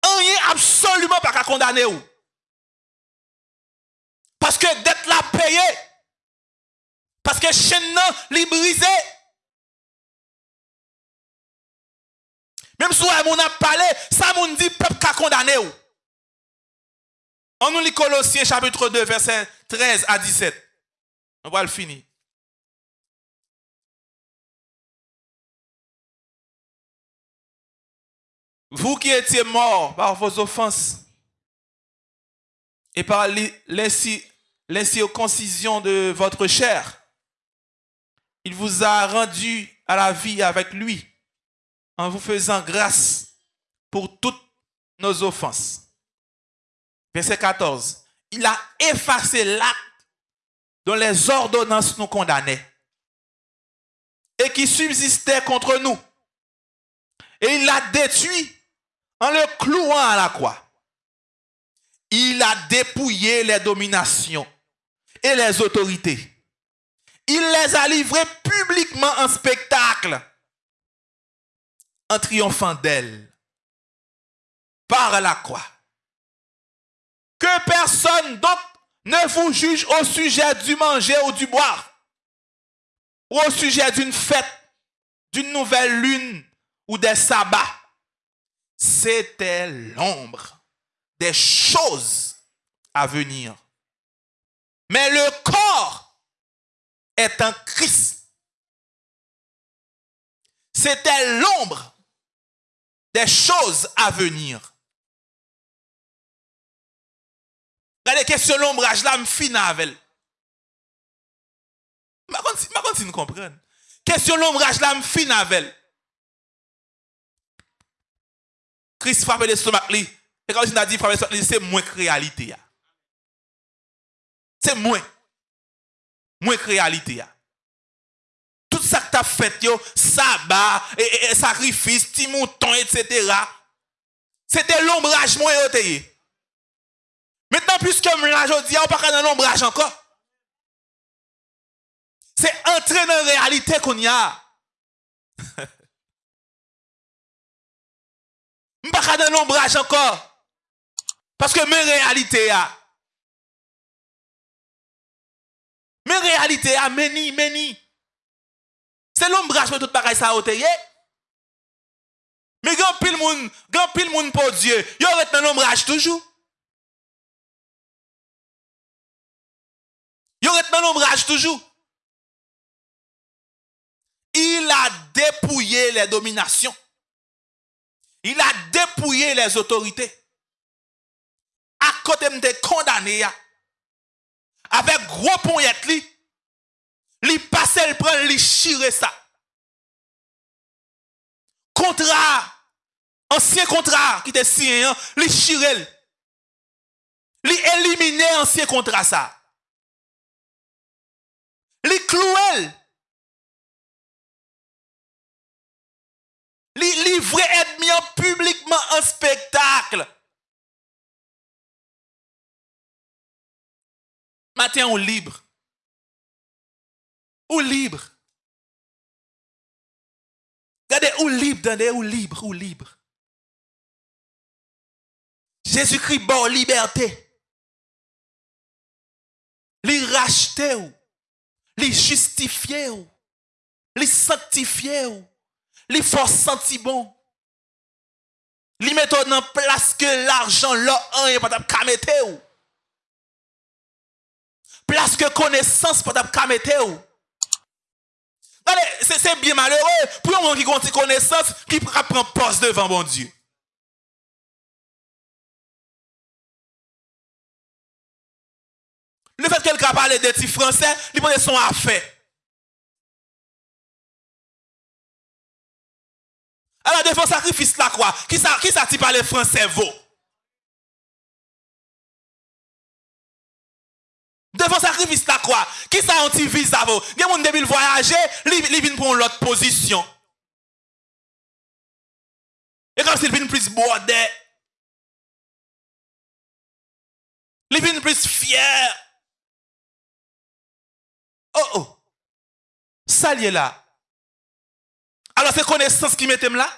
Rien absolument pas qu'à condamner. Parce que d'être là payé. Parce que chaîne li brisé. Même si on a parlé, ça moun dit peuple qu'a condamné ou. On nous lit Colossiens chapitre 2 verset 13 à 17. On va le finir. Vous qui étiez morts par vos offenses et par l'incirconcision de votre chair, il vous a rendu à la vie avec lui en vous faisant grâce pour toutes nos offenses. Verset 14. Il a effacé l'acte dont les ordonnances nous condamnaient et qui subsistait contre nous. Et il l'a détruit en le clouant à la croix. Il a dépouillé les dominations et les autorités. Il les a livrées publiquement en spectacle, en triomphant d'elles, par la croix. Que personne d'autre ne vous juge au sujet du manger ou du boire, ou au sujet d'une fête, d'une nouvelle lune ou des sabbats. C'était l'ombre des choses à venir. Mais le corps est un Christ. C'était l'ombre des choses à venir. Regardez, question l'ombrage là, me fin avec elle. Je si nous comprenons. Question l'ombrage là, me fin avec elle. Christ frappe l'estomac, et quand il a dit frappe l'estomac, c'est moins que réalité. C'est moins. Moins que réalité. Tout ça que tu as fait, yo, sabbat, et, et, sacrifice, petit mouton, etc. C'était l'ombrage moins Maintenant, puisque là, je dis, on pas dans l'ombrage encore. C'est entrer dans la réalité qu'on y a. Je pas dans l'ombrage encore. Parce que mes réalités, ah. mes réalités, ah, meni, meni. C'est l'ombrage de tout pareil ça a Mais grand pile moun, grand pile moun pour Dieu, yo reste dans l'ombrage toujours. Yo rete dans l'ombrage toujours. Il a dépouillé les dominations. Il a dépouillé les autorités. À côté de condamné avec gros poignette li, li passe le prend li chire ça. Contrat ancien contrat qui était signé, li chire. Li éliminer ancien contrat ça. Li clouel. Li livrer ennemi publiquement en spectacle. Matin ou libre. Ou libre. Regardez, ou libre, regardez, ou libre, ou libre. Jésus-Christ, bon, liberté. Li racheter ou les justifier, les sanctifier, les faire sentir bon? Les mettre en place que l'argent là, un pas de mettre Place que connaissance pas de mettre c'est bien malheureux. Pour un qui connaissance qui prend poste devant bon Dieu. Le fait que quelqu'un parle des petits français, il peut son affaire. Alors, devant sacrifice la quoi, qui ça, qui ça français vaut? Devant sacrifice la quoi, qui ça anti visa vaut? Des gens qui voyager, ils viennent pour l'autre position. Et comme s'il vient plus bordé, ils viennent plus fier. Oh, oh. Ça lié là. Alors c'est connaissance qui mettait là?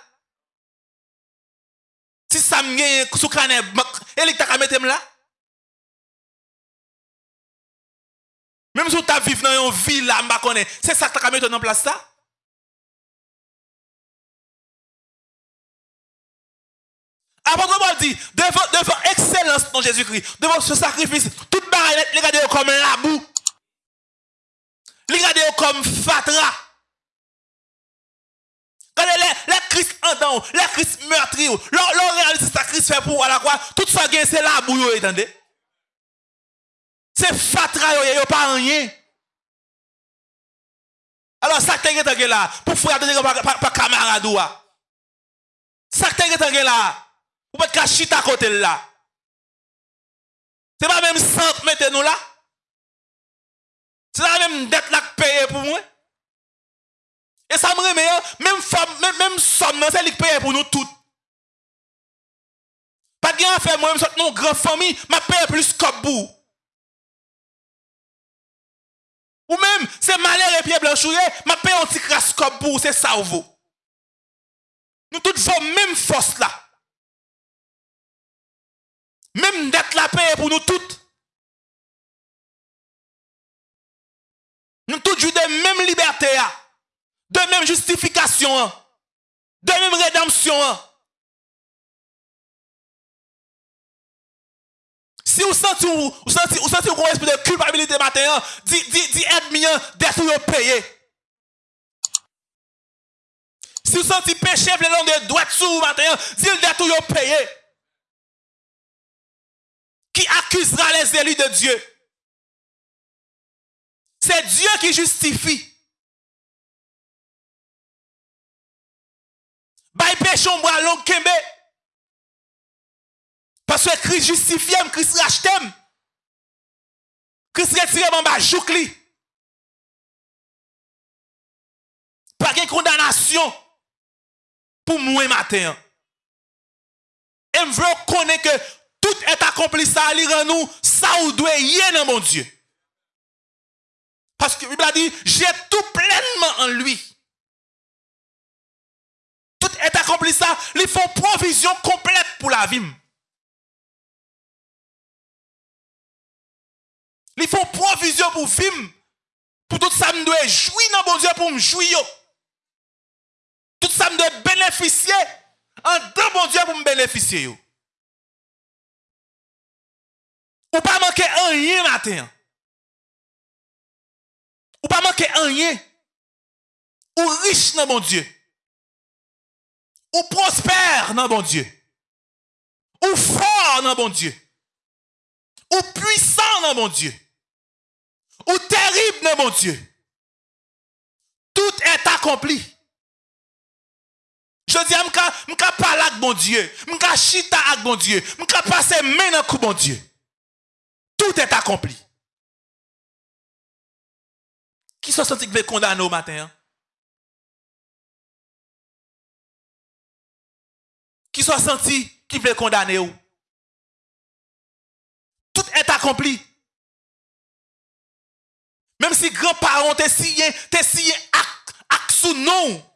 Si ça me gagne sous et t'a mettre là? Même si tu vivre dans une ville là, c'est ça que tu as mis en place ça? Apôtre Paul dit, devant, devant excellence dans Jésus-Christ, devant ce sacrifice, toute barrière, les regardez comme la boue. Li gade yo kom fatra. Gade le, le kris andan ou, le kris meurtri ou, lor lor realize sa kris fe pou wala kwa, tout sa gen se la bou yo etande. Se fatra yo ye, yo pa anye. Alors sa te gen te gen la, pou fwe adone gen pa, pa, pa kamaradou wa. Sa te gen te gen la, pou pet ka chita kote la. Se pa menm sant mette nou la, Se la menm det lak peye pou mwen. E sa mre meye, menm som nan se lik peye pou nou tout. Pat gen an fe mwen msot nou gran fami, ma peye plus kop bou. Ou menm, se maler e piye blanchouye, ma peye an ti kras kop bou, se sa ou vou. Nou tout vou menm fos la. Menm det la peye pou nou tout. Nous jouons de même liberté, de même justification, de même rédemption. Si vous sentez vous, vous sentez, vous sentez un esprit de culpabilité matin, dis, dis, dis aide-moi d'être payé. Si vous sentez péché, le long de droite sous vous matin, dis d'être payé. Qui accusera les élus de Dieu? C'est Dieu qui justifie. Boit long kembe. Parce que Christ justifie, Christ rachète. Christ retire mon bas joukli. Pas de condamnation pour moi matin. Et je veux connaître que tout est accompli ça, à nous, ça ou doit y dans mon Dieu. Parce que la Bible a dit, j'ai tout pleinement en lui. Tout est accompli ça, ils font provision complète pour la vie. Ils font provision pour vivre. Pour tout ça, je dois jouir dans mon Dieu pour me jouir. Tout ça, je dois bénéficier en dans mon Dieu pour me bénéficier. Ou pas manquer rien matin. Ou pas manquer rien. Ou riche dans mon Dieu. Ou prospère dans mon Dieu. Ou fort dans mon Dieu. Ou puissant dans mon Dieu ou terrible mon Dieu. Tout est accompli. Je dis, je ne pas parler avec mon Dieu. Je ne chita avec mon Dieu. Je ne passer main dans coup mon Dieu. Tout est accompli. Qui sont senti qui veut condamner au matin? Hein? Qui sont senti qui veut condamner? Tout est accompli. Même si grands-parents te signé, te signé acte sous nom,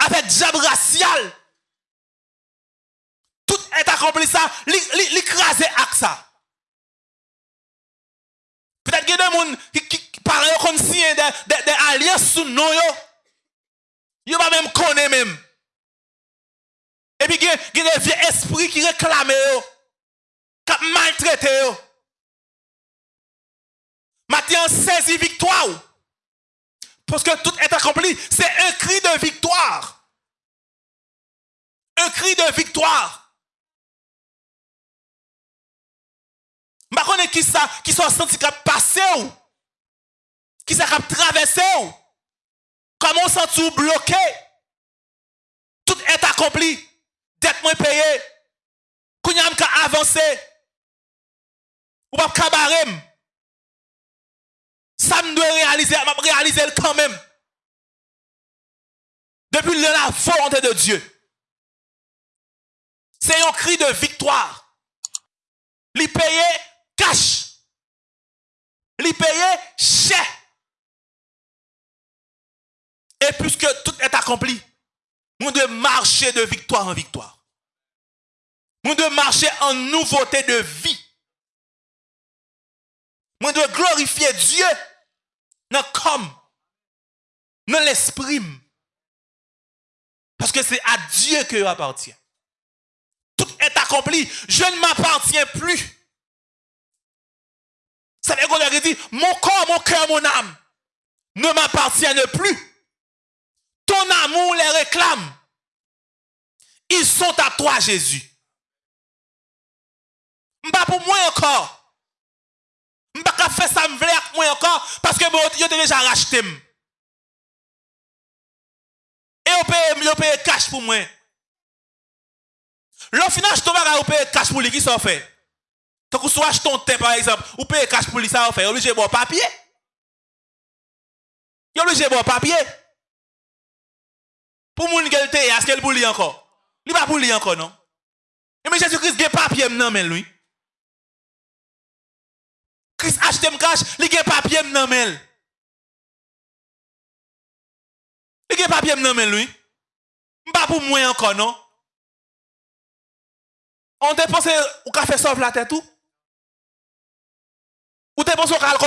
avec diable racial. Tout est accompli ça, l'écraser avec ça. Peut-être qu'il y a des gens qui, qui parlent comme si des, des, des alliances sous nom. Ils ne même connaître même. Et puis il y a des vieux esprits qui réclament, qui maltraitent. Matthieu saisi victoire. Parce que tout est accompli. C'est un cri de victoire. Un cri de victoire. Je connais qui ça, qui sont senti qui passé ou, qui qui traversé comment sent bloqué? Tout est accompli. Dette moins payé. Kounyam ka avancé. Ou pas kabarem ça me doit réaliser, je réaliser quand même. Depuis la volonté de Dieu. C'est un cri de victoire. Li payer cash. Li payer cher. Et puisque tout est accompli, nous devons marcher de victoire en victoire. Nous devons marcher en nouveauté de vie. Nous devons glorifier Dieu dans comme, dans l'esprit. Parce que c'est à Dieu que appartient. Tout est accompli. Je ne m'appartiens plus. Ça veut dire dit, mon corps, mon cœur, mon âme ne m'appartiennent plus. ton amour les réclame. Ils sont à toi, Jésus. Pas pour moi encore. Mpa ka fè sa mvle ak mwen ankon, paske mwen yo te veja rachete m. E yo peye, yo peye kash pou mwen. Lo finan jto baga yo peye kash pou li ki sa ou fè. Takou sou ach ton ten par exemple, yo peye kash pou li sa ou fè, yo li jè bon papye. Yo li jè bon papye. Pour moun gel te, est-ce qu'elle pour lui encore? Li pas pour lui encore non. Et mais Jésus-Christ gen papier nan men lui. Christ achète m cash, li gen papier nan men. Il gen papier nan men lui. Pas pour moi encore non. On te pense ou ka fait sauve la tête tout? Ou te pense ou ka le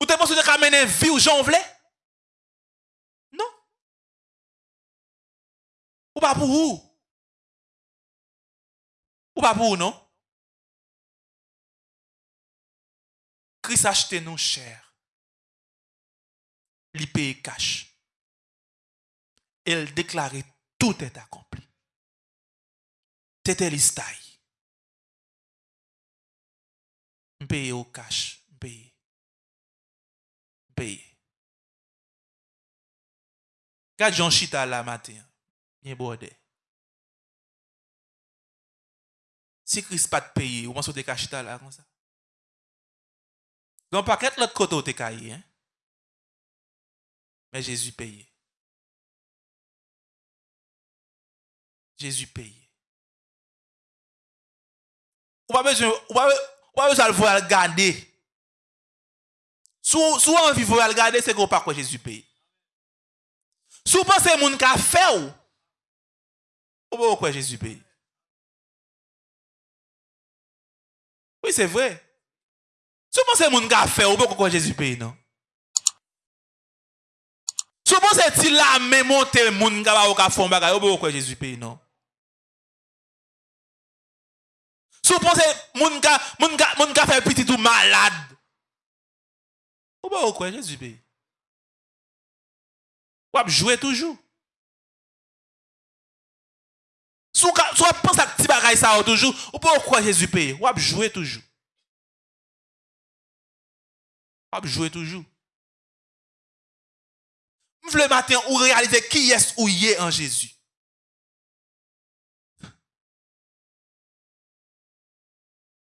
Ou te pense ou te ka mener vie ou jonvler? Ou pas pour où? Ou pas pour où, non? Christ acheté nous cher. Il paye cash. Il déclarait tout est accompli. C'était l'histaï. Paye au cash. Paye. Paye. Quand Jean Chita la matin, gen borde. Si kris pat peyi, ou man sou de kachita la kon sa. Gon paket lot koto te kayi. Men Jezu peyi. Jezu peyi. Ou pa bezou al vou al gade. Sou, sou an vi vou al gade, se kon pa kwa Jezu peyi. Sou pa se moun ka fe ou, Ou bon quoi Jésus paye Oui, c'est vrai. Si vous pensez que vous avez fait, vous pouvez bon, quoi Jésus paye, non? Si vous pensez que la même montée, vous avez fait un bagage, vous pouvez bon, quoi Jésus paye, non? Si vous pensez que vous avez fait petit ou malade, vous pouvez bon, quoi Jésus paye Vous jouez toujours. Si vous pensez à petit bagaille ça toujours, ou pourquoi Jésus paye Ou avez jouer toujours. Ou jouer toujours. Le matin, ou réaliser qui est ou y est en Jésus.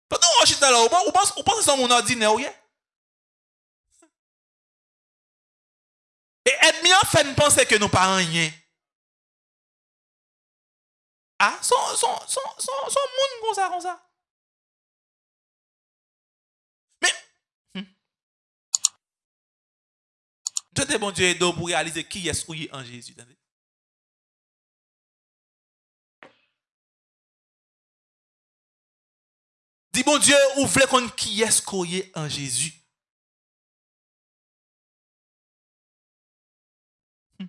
Pendant on chute là, ou pense ou pense son mon ordinaire ou Et ennemi en fait penser que nous rien. Ah, son, son, son, son, son monde comme ça, comme ça. Mais, hmm. Dieu te bon Dieu aide pour réaliser qui est souillé en Jésus. Dis bon Dieu, ou voulez qu'on qui est souillé en Jésus? Hmm.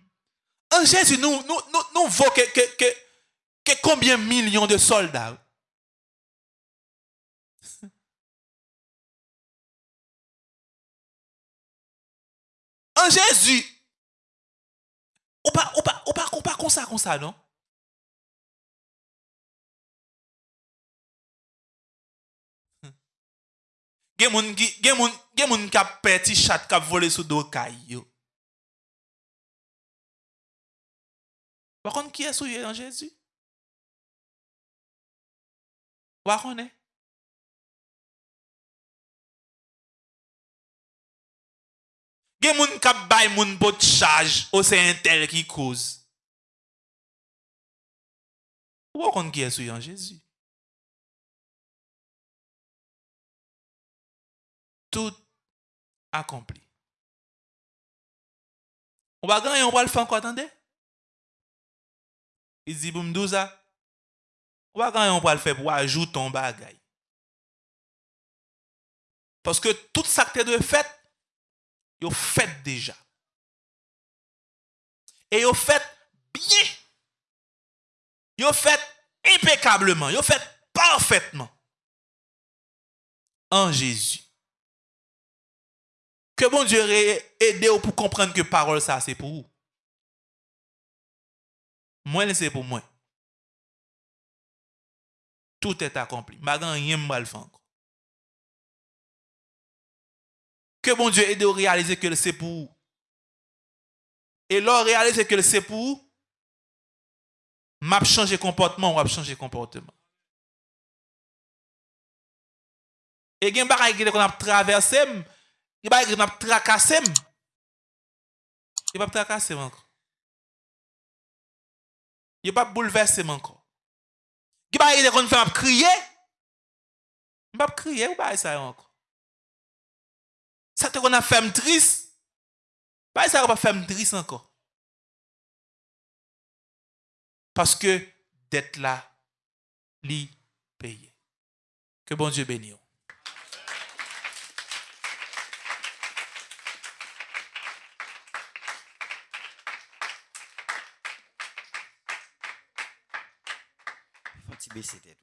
En Jésus, nous, nous, nous, nous voulons que, que, que combien de millions de soldats? En Jésus, ou pas, ou pas, ou pas, ou pas comme ça, comme ça, non? Chat qui a volé sous dos caillou. Par contre, qui est souillé en Jésus? Wakone? Gen moun kap bay moun pot chaj ou se entel ki kouz. Wakon ki esou yon Jezu? Tout akompli. Wagan yon wal fan kwa tande? I zi boum douza? Va gagner, on va le faire pour ajouter ton bagage. Parce que tout ça que tu as fait, vous fait déjà. Et vous fait bien. Vous fait impeccablement. Vous fait parfaitement. En Jésus. Que bon Dieu aide pour comprendre que parole ça, c'est pour vous. Moi, c'est pour moi. Tout est accompli. Je rien mal faire. Que bon Dieu aide à réaliser que c'est pour. Et là, réaliser que c'est pour m'a changé comportement, ou changé comportement. Et il y a des choses qu'on a traversé, il y a des choses qu'on a tracassé. Il pas tracassé encore. Il pas bouleversé encore. Il y a des choses qu'on fait crier. A pas crier, ou pas ça encore. Ça te qu'on a fait triste. Pas ça va pas fait triste encore. Parce que d'être là, li payer. Que bon Dieu bénisse. Faut baisser tête.